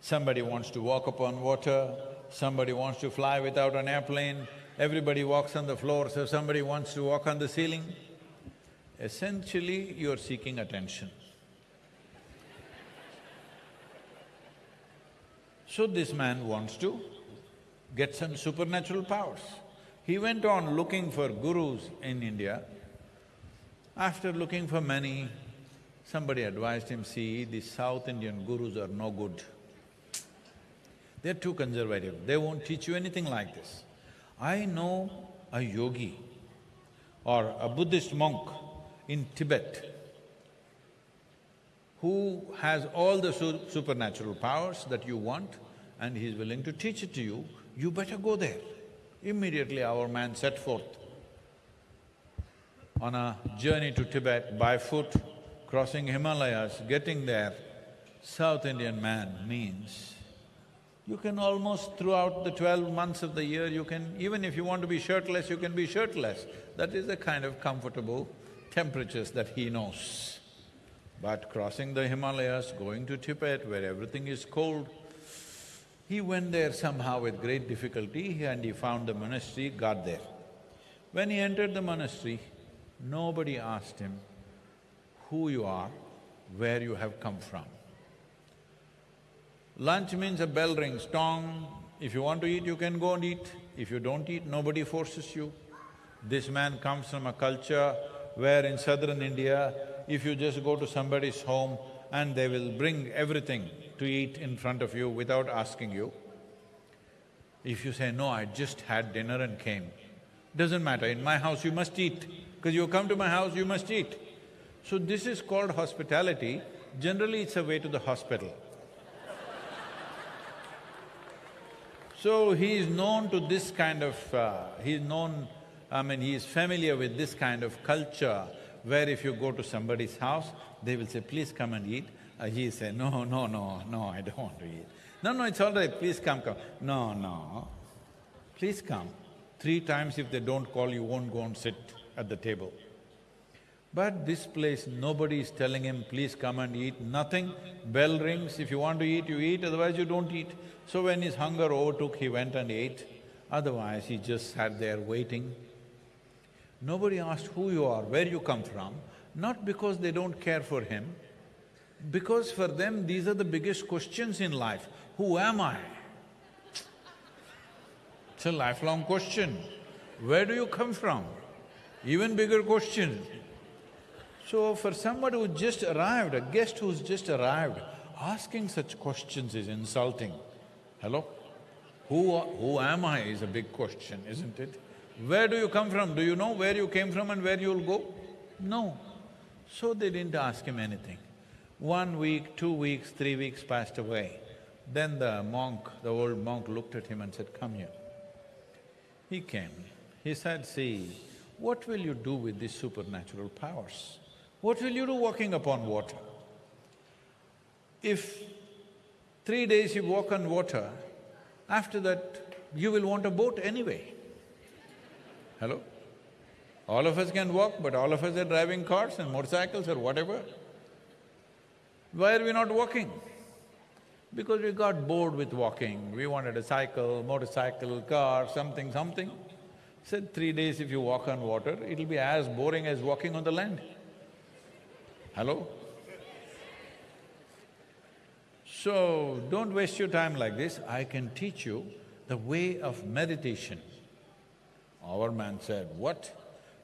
Somebody wants to walk upon water, somebody wants to fly without an airplane, everybody walks on the floor, so somebody wants to walk on the ceiling. Essentially, you're seeking attention. So this man wants to get some supernatural powers. He went on looking for gurus in India. After looking for many, somebody advised him, see, the South Indian gurus are no good. They're too conservative, they won't teach you anything like this. I know a yogi or a Buddhist monk in Tibet who has all the su supernatural powers that you want and he's willing to teach it to you, you better go there. Immediately our man set forth on a journey to Tibet by foot, crossing Himalayas, getting there. South Indian man means you can almost throughout the twelve months of the year, you can… even if you want to be shirtless, you can be shirtless. That is the kind of comfortable temperatures that he knows. But crossing the Himalayas, going to Tibet where everything is cold, he went there somehow with great difficulty and he found the monastery, got there. When he entered the monastery, nobody asked him who you are, where you have come from. Lunch means a bell rings, tong, if you want to eat, you can go and eat. If you don't eat, nobody forces you. This man comes from a culture where in southern India, if you just go to somebody's home and they will bring everything, to eat in front of you without asking you. If you say, no, I just had dinner and came, doesn't matter, in my house you must eat, because you come to my house, you must eat. So this is called hospitality, generally it's a way to the hospital. [laughs] so he is known to this kind of… Uh, he is known, I mean, he is familiar with this kind of culture where if you go to somebody's house, they will say, please come and eat. Uh, he said, no, no, no, no, I don't want to eat. No, no, it's all right, please come, come. No, no, please come. Three times if they don't call, you won't go and sit at the table. But this place, nobody is telling him, please come and eat, nothing. Bell rings, if you want to eat, you eat, otherwise you don't eat. So when his hunger overtook, he went and ate. Otherwise, he just sat there waiting. Nobody asked who you are, where you come from, not because they don't care for him, because for them, these are the biggest questions in life. Who am I? It's a lifelong question. Where do you come from? Even bigger question. So for somebody who just arrived, a guest who's just arrived, asking such questions is insulting. Hello? Who, who am I is a big question, isn't it? Where do you come from? Do you know where you came from and where you'll go? No. So they didn't ask him anything. One week, two weeks, three weeks passed away. Then the monk, the old monk looked at him and said, come here. He came. He said, see, what will you do with these supernatural powers? What will you do walking upon water? If three days you walk on water, after that you will want a boat anyway. Hello? All of us can walk, but all of us are driving cars and motorcycles or whatever. Why are we not walking? Because we got bored with walking, we wanted a cycle, motorcycle, car, something, something. Said three days if you walk on water, it'll be as boring as walking on the land. Hello? So, don't waste your time like this, I can teach you the way of meditation. Our man said, what?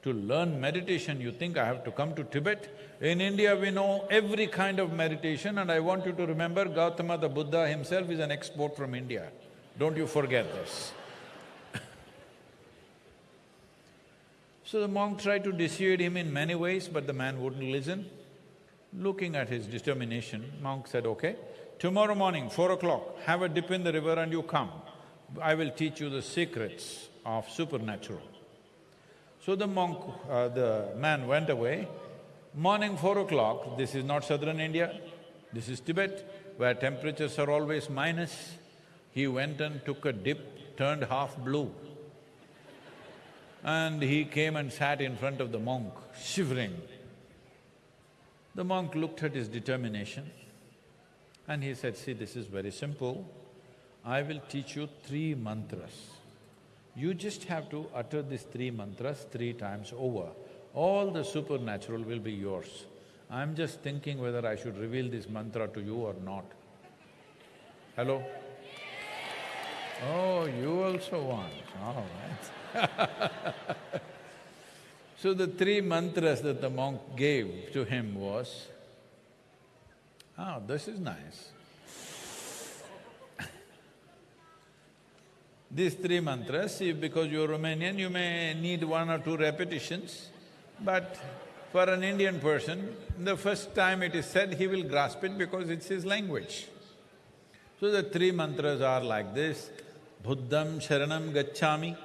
To learn meditation, you think I have to come to Tibet? In India, we know every kind of meditation and I want you to remember Gautama the Buddha himself is an export from India. Don't you forget this. [laughs] so the monk tried to dissuade him in many ways, but the man wouldn't listen. Looking at his determination, monk said, okay, tomorrow morning, four o'clock, have a dip in the river and you come. I will teach you the secrets of supernatural. So the monk… Uh, the man went away. Morning four o'clock, this is not southern India, this is Tibet, where temperatures are always minus. He went and took a dip, turned half blue. And he came and sat in front of the monk, shivering. The monk looked at his determination and he said, see, this is very simple. I will teach you three mantras. You just have to utter these three mantras three times over. All the supernatural will be yours. I'm just thinking whether I should reveal this mantra to you or not. Hello? Oh, you also want, all right. [laughs] so the three mantras that the monk gave to him was, oh, this is nice. These three mantras, if because you're Romanian, you may need one or two repetitions, but for an Indian person, the first time it is said, he will grasp it because it's his language. So the three mantras are like this, Buddham Sharanam Gacchami,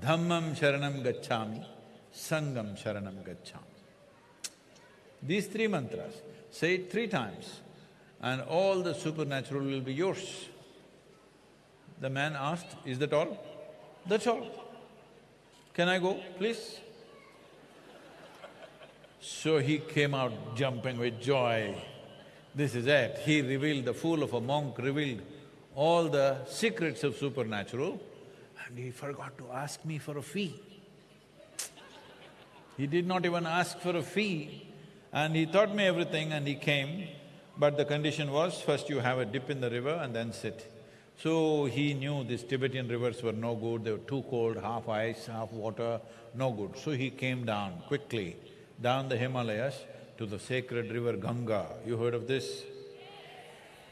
Dhammam Sharanam Gacchami, Sangham Sharanam Gacchami. These three mantras, say it three times and all the supernatural will be yours. The man asked, is that all? That's all. Can I go, please? So he came out jumping with joy. This is it. He revealed, the fool of a monk revealed all the secrets of supernatural and he forgot to ask me for a fee. He did not even ask for a fee and he taught me everything and he came, but the condition was first you have a dip in the river and then sit. So he knew these Tibetan rivers were no good, they were too cold, half ice, half water, no good. So he came down quickly, down the Himalayas to the sacred river Ganga. You heard of this?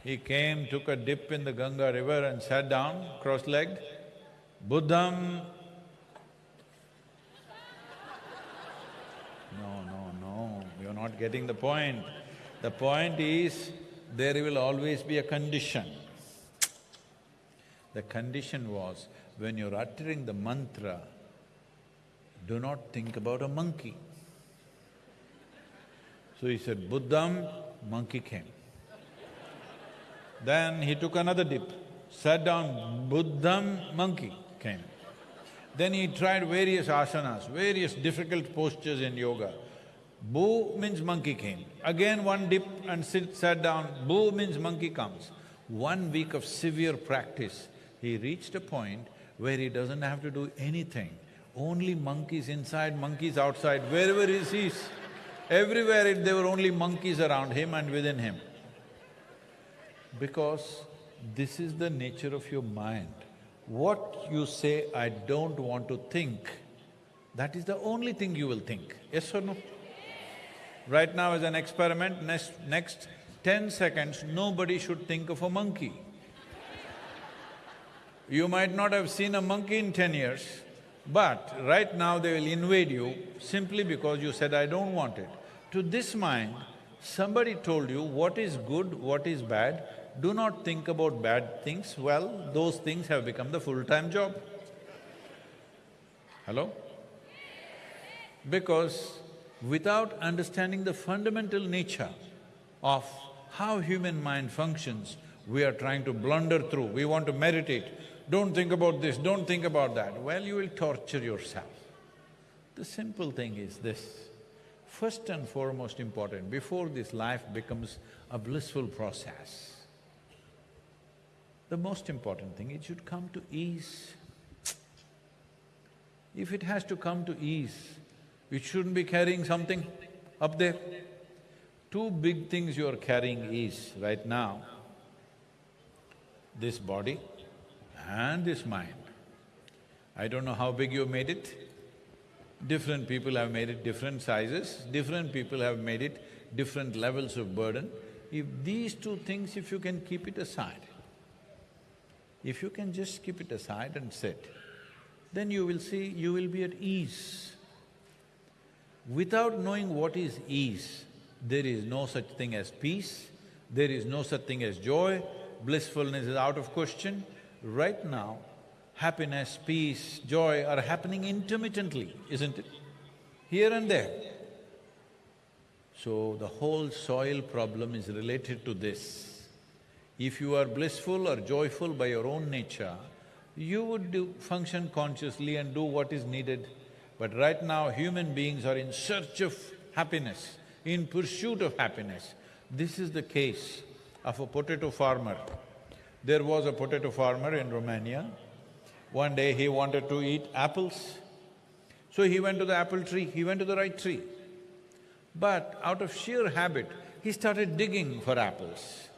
He came, took a dip in the Ganga river and sat down, cross-legged. Buddham… No, no, no, you're not getting the point. The point is, there will always be a condition. The condition was, when you're uttering the mantra, do not think about a monkey. So he said, Buddham, monkey came. Then he took another dip, sat down, Buddham, monkey came. Then he tried various asanas, various difficult postures in yoga. Boo means monkey came. Again one dip and sit, sat down, boo means monkey comes. One week of severe practice, he reached a point where he doesn't have to do anything. Only monkeys inside, monkeys outside, wherever he sees. Everywhere it, there were only monkeys around him and within him. Because this is the nature of your mind. What you say, I don't want to think, that is the only thing you will think, yes or no? Right now as an experiment, next, next ten seconds, nobody should think of a monkey. You might not have seen a monkey in ten years, but right now they will invade you simply because you said, I don't want it. To this mind, somebody told you what is good, what is bad, do not think about bad things, well, those things have become the full-time job. Hello? Because without understanding the fundamental nature of how human mind functions, we are trying to blunder through, we want to meditate, don't think about this, don't think about that. Well, you will torture yourself. The simple thing is this, first and foremost important, before this life becomes a blissful process, the most important thing, it should come to ease. If it has to come to ease, it shouldn't be carrying something up there. Two big things you are carrying is, right now, this body and this mind. I don't know how big you made it. Different people have made it different sizes, different people have made it different levels of burden. If these two things, if you can keep it aside, if you can just keep it aside and sit, then you will see you will be at ease. Without knowing what is ease, there is no such thing as peace, there is no such thing as joy, blissfulness is out of question, Right now, happiness, peace, joy are happening intermittently, isn't it? Here and there. So the whole soil problem is related to this. If you are blissful or joyful by your own nature, you would do, function consciously and do what is needed But right now, human beings are in search of happiness, in pursuit of happiness. This is the case of a potato farmer. There was a potato farmer in Romania. One day he wanted to eat apples. So he went to the apple tree, he went to the right tree. But out of sheer habit, he started digging for apples.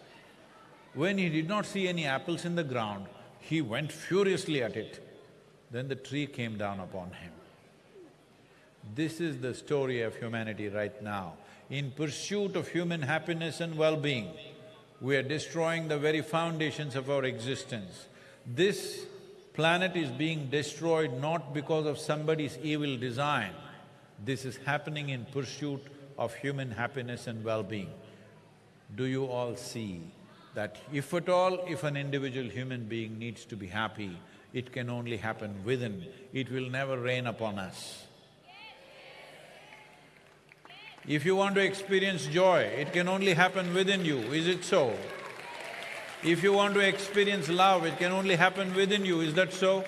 When he did not see any apples in the ground, he went furiously at it. Then the tree came down upon him. This is the story of humanity right now. In pursuit of human happiness and well-being, we are destroying the very foundations of our existence. This planet is being destroyed not because of somebody's evil design. This is happening in pursuit of human happiness and well-being. Do you all see that if at all, if an individual human being needs to be happy, it can only happen within, it will never rain upon us. If you want to experience joy, it can only happen within you, is it so? If you want to experience love, it can only happen within you, is that so?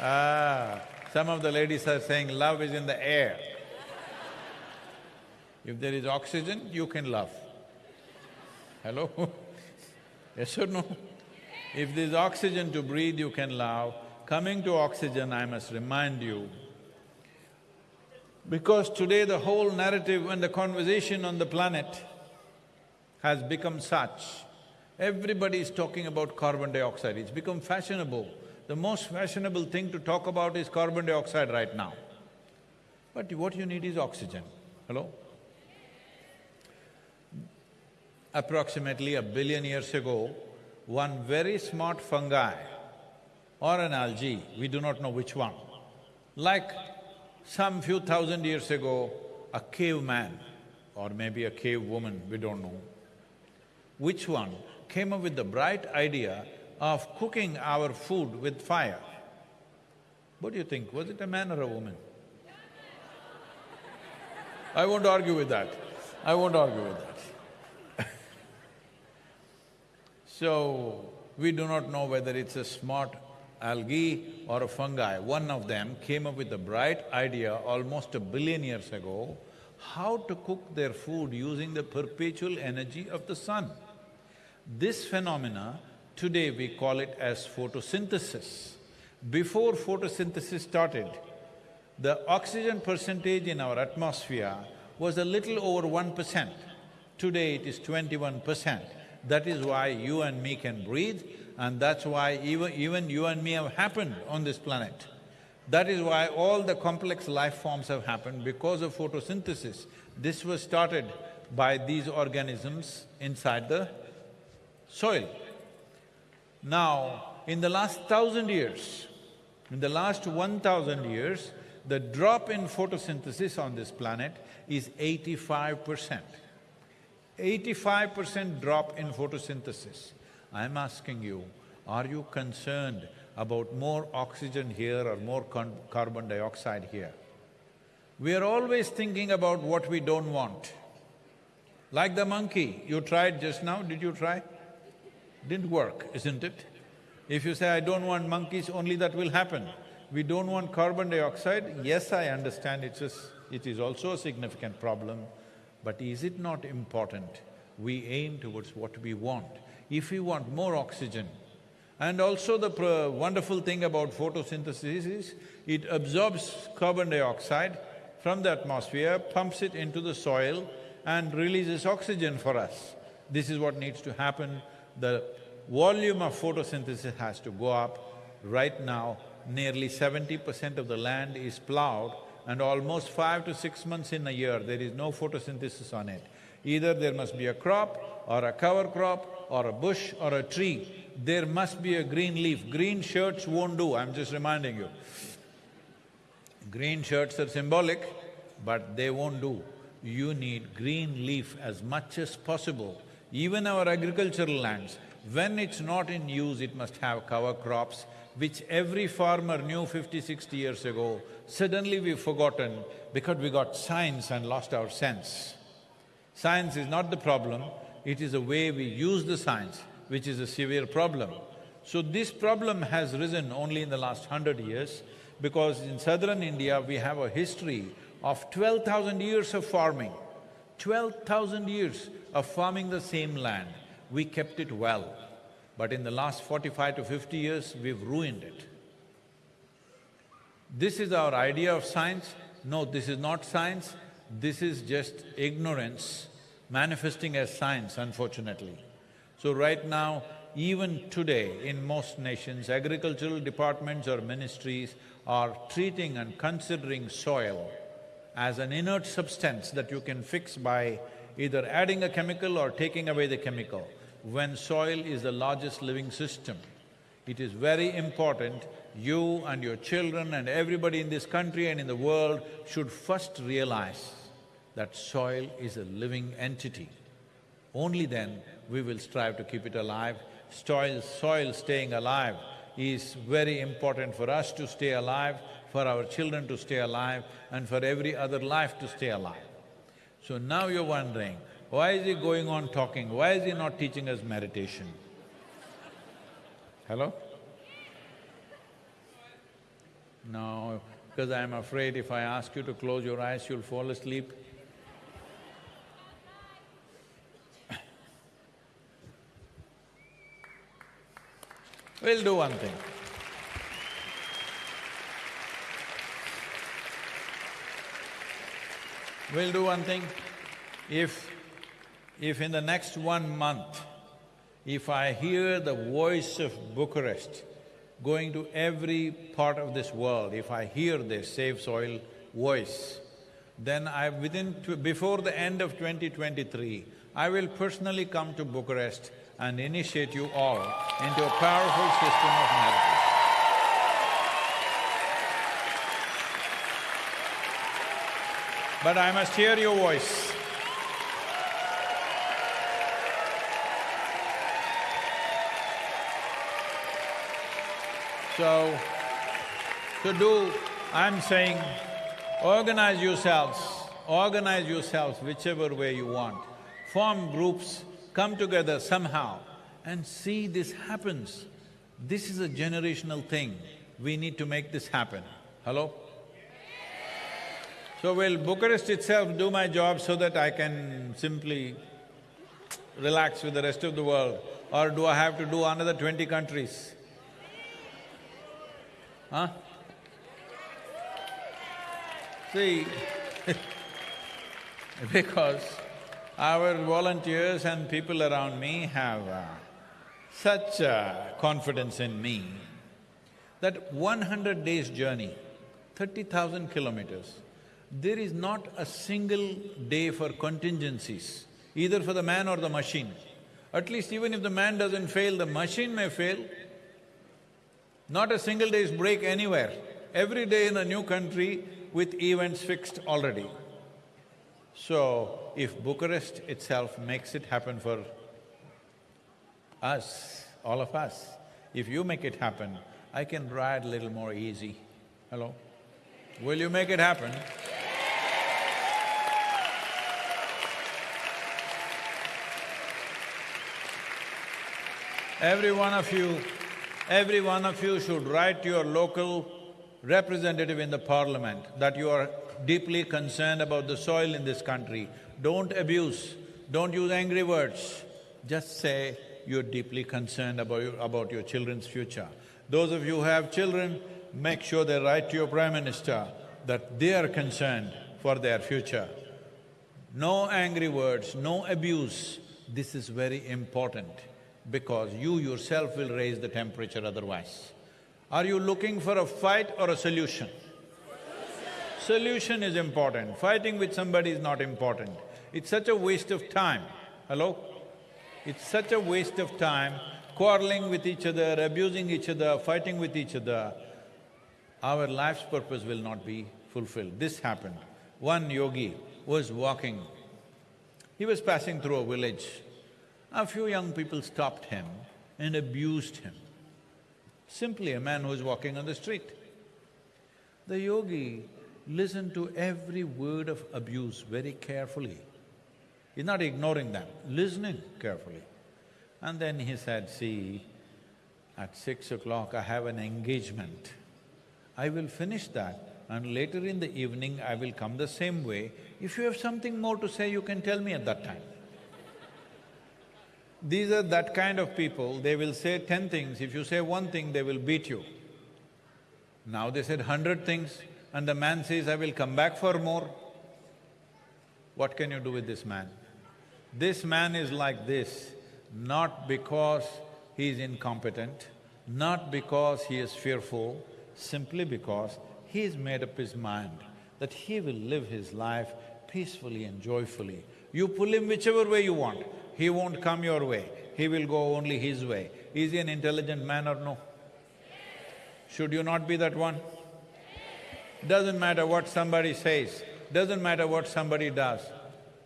Ah, some of the ladies are saying love is in the air. If there is oxygen, you can love. Hello? [laughs] yes or no? If there's oxygen to breathe, you can love. Coming to oxygen, I must remind you, because today the whole narrative and the conversation on the planet has become such, everybody is talking about carbon dioxide, it's become fashionable. The most fashionable thing to talk about is carbon dioxide right now. But what you need is oxygen, hello? Approximately a billion years ago, one very smart fungi or an algae, we do not know which one, like some few thousand years ago, a caveman or maybe a cave woman, we don't know, which one came up with the bright idea of cooking our food with fire. What do you think, was it a man or a woman? I won't argue with that, I won't argue with that. [laughs] so, we do not know whether it's a smart algae or a fungi, one of them came up with a bright idea almost a billion years ago, how to cook their food using the perpetual energy of the sun. This phenomena, today we call it as photosynthesis. Before photosynthesis started, the oxygen percentage in our atmosphere was a little over one percent. Today it is twenty-one percent. That is why you and me can breathe, and that's why even, even you and me have happened on this planet. That is why all the complex life forms have happened because of photosynthesis. This was started by these organisms inside the soil. Now, in the last thousand years, in the last one thousand years, the drop in photosynthesis on this planet is eighty-five percent. Eighty-five percent drop in photosynthesis. I'm asking you, are you concerned about more oxygen here or more carbon dioxide here? We are always thinking about what we don't want. Like the monkey, you tried just now, did you try? Didn't work, isn't it? If you say, I don't want monkeys, only that will happen. We don't want carbon dioxide, yes, I understand it's a, it is also a significant problem, but is it not important we aim towards what we want? If we want more oxygen. And also the wonderful thing about photosynthesis is, it absorbs carbon dioxide from the atmosphere, pumps it into the soil and releases oxygen for us. This is what needs to happen. The volume of photosynthesis has to go up. Right now, nearly seventy percent of the land is ploughed and almost five to six months in a year, there is no photosynthesis on it. Either there must be a crop or a cover crop or a bush or a tree, there must be a green leaf. Green shirts won't do, I'm just reminding you. Green shirts are symbolic, but they won't do. You need green leaf as much as possible. Even our agricultural lands, when it's not in use, it must have cover crops, which every farmer knew 50, 60 years ago. Suddenly we've forgotten because we got science and lost our sense. Science is not the problem, it is the way we use the science which is a severe problem. So this problem has risen only in the last hundred years because in southern India, we have a history of twelve thousand years of farming. Twelve thousand years of farming the same land. We kept it well, but in the last forty-five to fifty years, we've ruined it. This is our idea of science. No, this is not science, this is just ignorance manifesting as science, unfortunately. So right now, even today, in most nations, agricultural departments or ministries are treating and considering soil as an inert substance that you can fix by either adding a chemical or taking away the chemical. When soil is the largest living system, it is very important you and your children and everybody in this country and in the world should first realize that soil is a living entity. Only then we will strive to keep it alive. Soil, soil staying alive is very important for us to stay alive, for our children to stay alive, and for every other life to stay alive. So now you're wondering, why is he going on talking? Why is he not teaching us meditation? Hello? No, because I'm afraid if I ask you to close your eyes, you'll fall asleep. We'll do one thing. We'll do one thing. If… if in the next one month, if I hear the voice of Bucharest going to every part of this world, if I hear this Save Soil voice, then I… within… before the end of 2023, I will personally come to Bucharest and initiate you all into a powerful system of meditation. But I must hear your voice. So, to do, I'm saying, organize yourselves, organize yourselves whichever way you want. Form groups, come together somehow and see this happens. This is a generational thing. We need to make this happen. Hello? So will Bucharest itself do my job so that I can simply relax with the rest of the world? Or do I have to do another twenty countries? Huh? See, [laughs] because our volunteers and people around me have uh, such confidence in me that one hundred days journey, thirty thousand kilometers, there is not a single day for contingencies, either for the man or the machine. At least even if the man doesn't fail, the machine may fail. Not a single day's break anywhere. Every day in a new country with events fixed already. So, if Bucharest itself makes it happen for us, all of us, if you make it happen, I can ride a little more easy. Hello? Will you make it happen? Every one of you, every one of you should write to your local representative in the parliament that you are deeply concerned about the soil in this country. Don't abuse, don't use angry words. Just say you're deeply concerned about your, about your children's future. Those of you who have children, make sure they write to your prime minister that they are concerned for their future. No angry words, no abuse. This is very important because you yourself will raise the temperature otherwise. Are you looking for a fight or a solution? Solution is important, fighting with somebody is not important. It's such a waste of time. Hello? It's such a waste of time, quarreling with each other, abusing each other, fighting with each other. Our life's purpose will not be fulfilled. This happened. One yogi was walking, he was passing through a village a few young people stopped him and abused him. Simply a man who was walking on the street. The yogi listened to every word of abuse very carefully. He's not ignoring them, listening carefully. And then he said, see, at six o'clock I have an engagement. I will finish that and later in the evening I will come the same way. If you have something more to say, you can tell me at that time. These are that kind of people, they will say ten things, if you say one thing, they will beat you. Now they said hundred things and the man says, I will come back for more. What can you do with this man? This man is like this, not because he is incompetent, not because he is fearful, simply because he has made up his mind that he will live his life peacefully and joyfully. You pull him whichever way you want, he won't come your way, he will go only his way. Is he an intelligent man or no? Should you not be that one? Doesn't matter what somebody says, doesn't matter what somebody does,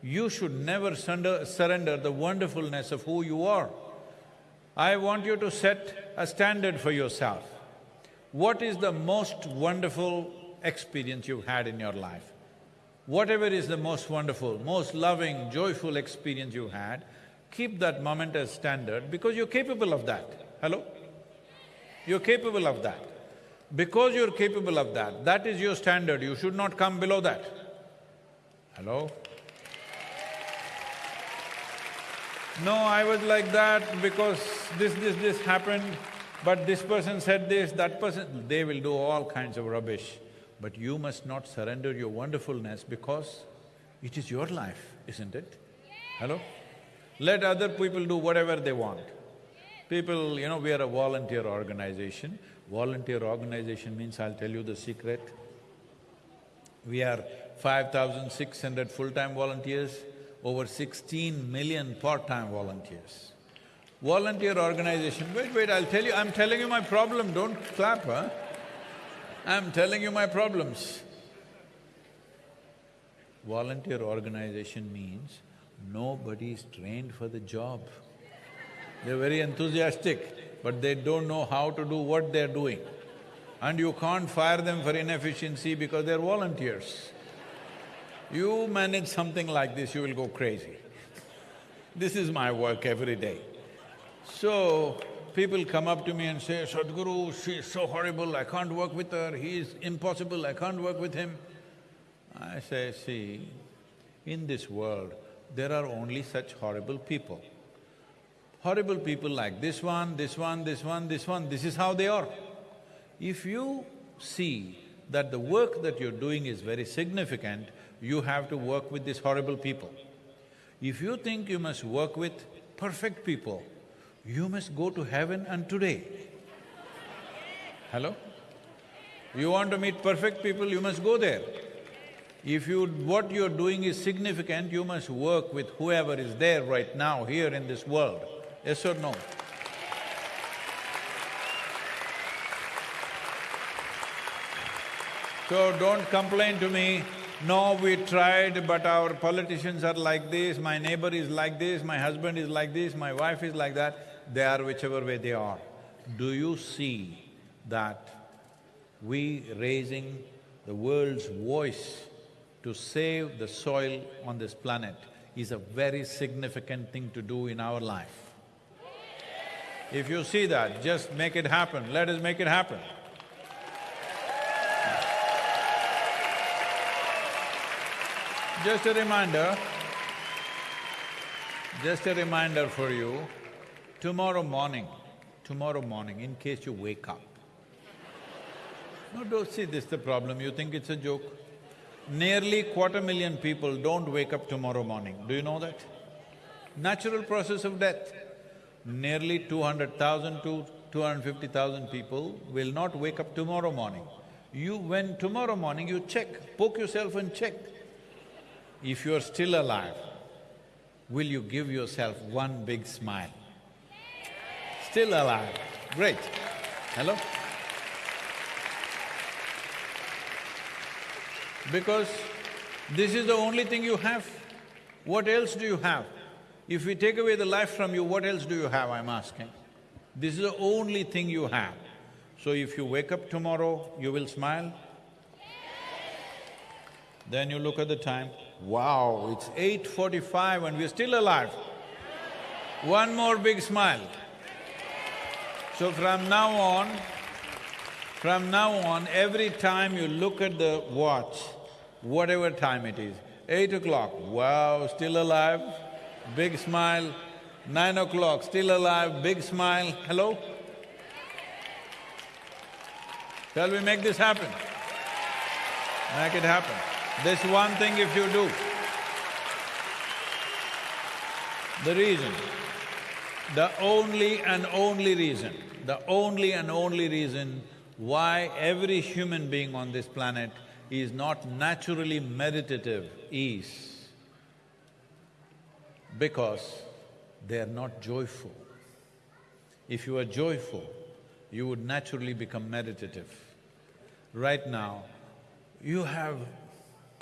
you should never surrender, the wonderfulness of who you are. I want you to set a standard for yourself. What is the most wonderful experience you've had in your life? Whatever is the most wonderful, most loving, joyful experience you had, keep that moment as standard because you're capable of that. Hello? You're capable of that. Because you're capable of that, that is your standard, you should not come below that. Hello? No, I was like that because this, this, this happened, but this person said this, that person… They will do all kinds of rubbish. But you must not surrender your wonderfulness because it is your life, isn't it? Hello? Let other people do whatever they want. People, you know, we are a volunteer organization. Volunteer organization means I'll tell you the secret. We are five thousand six hundred full-time volunteers, over sixteen million part-time volunteers. Volunteer organization, wait, wait, I'll tell you, I'm telling you my problem, don't clap, huh? I'm telling you my problems. Volunteer organization means nobody is trained for the job. They're very enthusiastic, but they don't know how to do what they're doing. And you can't fire them for inefficiency because they're volunteers. You manage something like this, you will go crazy. This is my work every day. So, people come up to me and say, Sadhguru, she is so horrible, I can't work with her, he is impossible, I can't work with him. I say, see, in this world, there are only such horrible people. Horrible people like this one, this one, this one, this one, this is how they are. If you see that the work that you're doing is very significant, you have to work with these horrible people. If you think you must work with perfect people, you must go to heaven and today. Hello? You want to meet perfect people, you must go there. If you… what you're doing is significant, you must work with whoever is there right now, here in this world. Yes or no? So don't complain to me, no, we tried but our politicians are like this, my neighbor is like this, my husband is like this, my wife is like that, they are whichever way they are. Do you see that we raising the world's voice to save the soil on this planet is a very significant thing to do in our life. If you see that, just make it happen, let us make it happen. Just a reminder, just a reminder for you, tomorrow morning, tomorrow morning, in case you wake up. No, don't see this the problem, you think it's a joke. Nearly quarter million people don't wake up tomorrow morning, do you know that? Natural process of death. Nearly two hundred thousand to two hundred fifty thousand people will not wake up tomorrow morning. You… when tomorrow morning you check, poke yourself and check, if you're still alive, will you give yourself one big smile? Still alive, great. Hello? Because this is the only thing you have. What else do you have? If we take away the life from you, what else do you have, I'm asking? This is the only thing you have. So if you wake up tomorrow, you will smile? Then you look at the time, wow, it's eight forty-five and we're still alive. One more big smile. So from now on, From now on, every time you look at the watch, whatever time it is, eight o'clock, wow, still alive, big smile, nine o'clock, still alive, big smile, hello? Shall we make this happen? Make it happen. This one thing if you do, the reason, the only and only reason, the only and only reason why every human being on this planet is not naturally meditative is because they are not joyful. If you are joyful, you would naturally become meditative. Right now, you have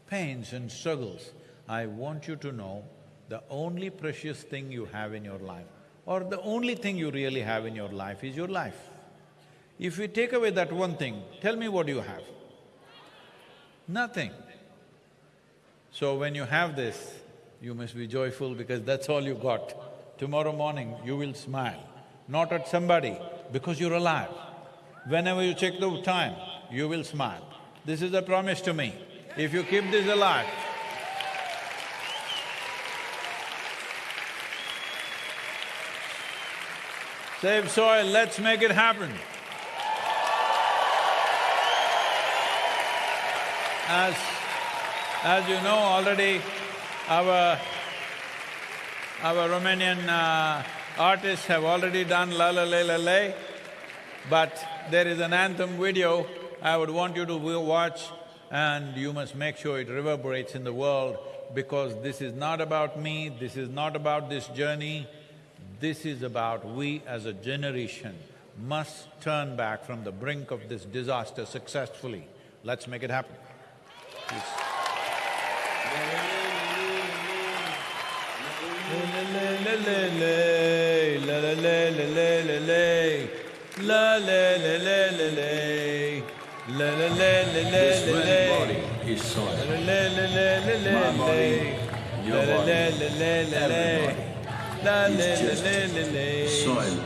pains and struggles. I want you to know the only precious thing you have in your life, or the only thing you really have in your life is your life. If you take away that one thing, tell me what do you have. Nothing. So when you have this, you must be joyful because that's all you got. Tomorrow morning, you will smile, not at somebody, because you're alive. Whenever you check the time, you will smile. This is a promise to me. If you keep this alive, Save soil, let's make it happen. As… as you know already, our… our Romanian uh, artists have already done La La La La La, but there is an anthem video I would want you to watch and you must make sure it reverberates in the world because this is not about me, this is not about this journey, this is about we as a generation must turn back from the brink of this disaster successfully. Let's make it happen. This very body is soil. My body, your body, everybody is just soil body. Soil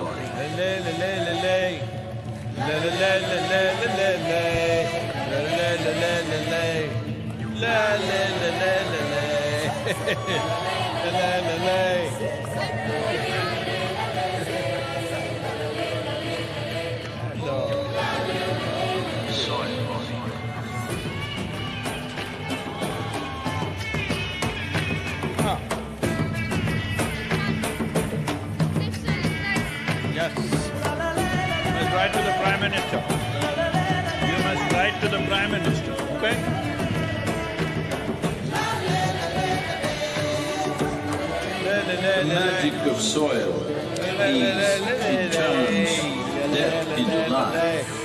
Minister. You must write to the Prime Minister, okay? The magic of soil is it turns death into life.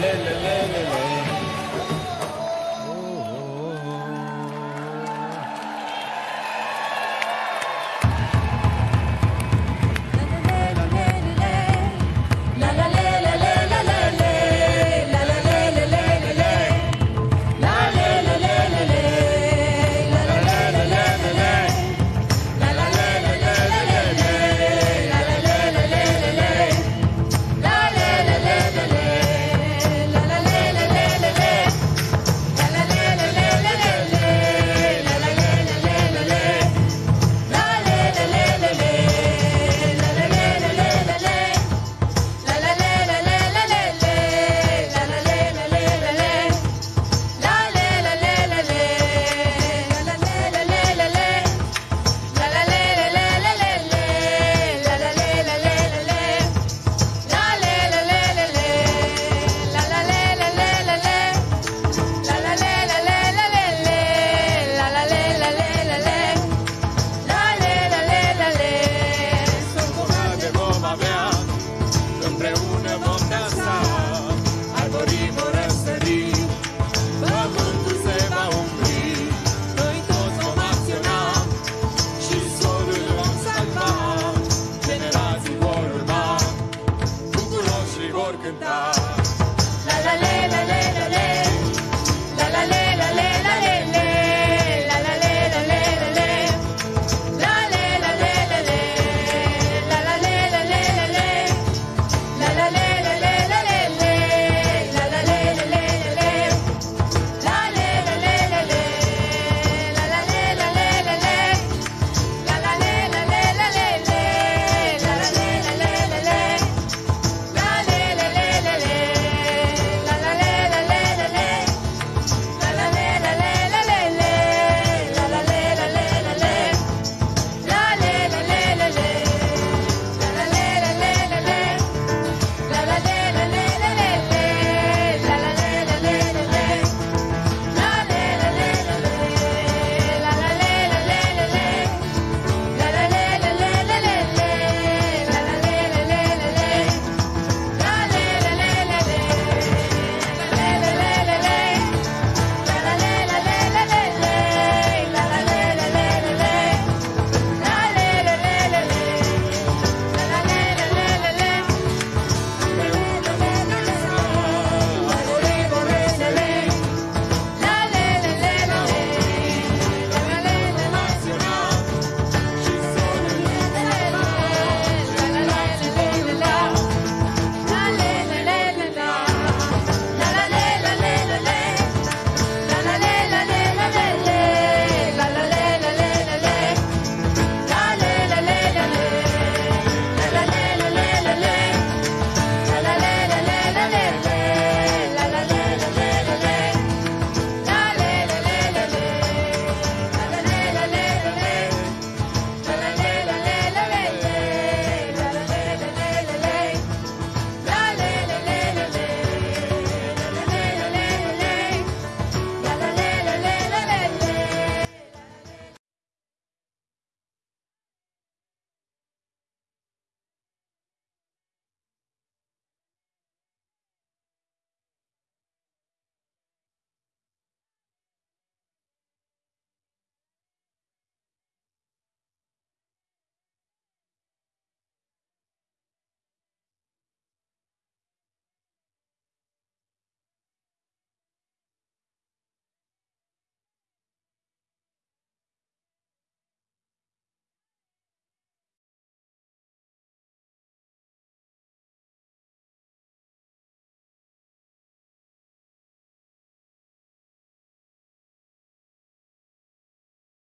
La la la la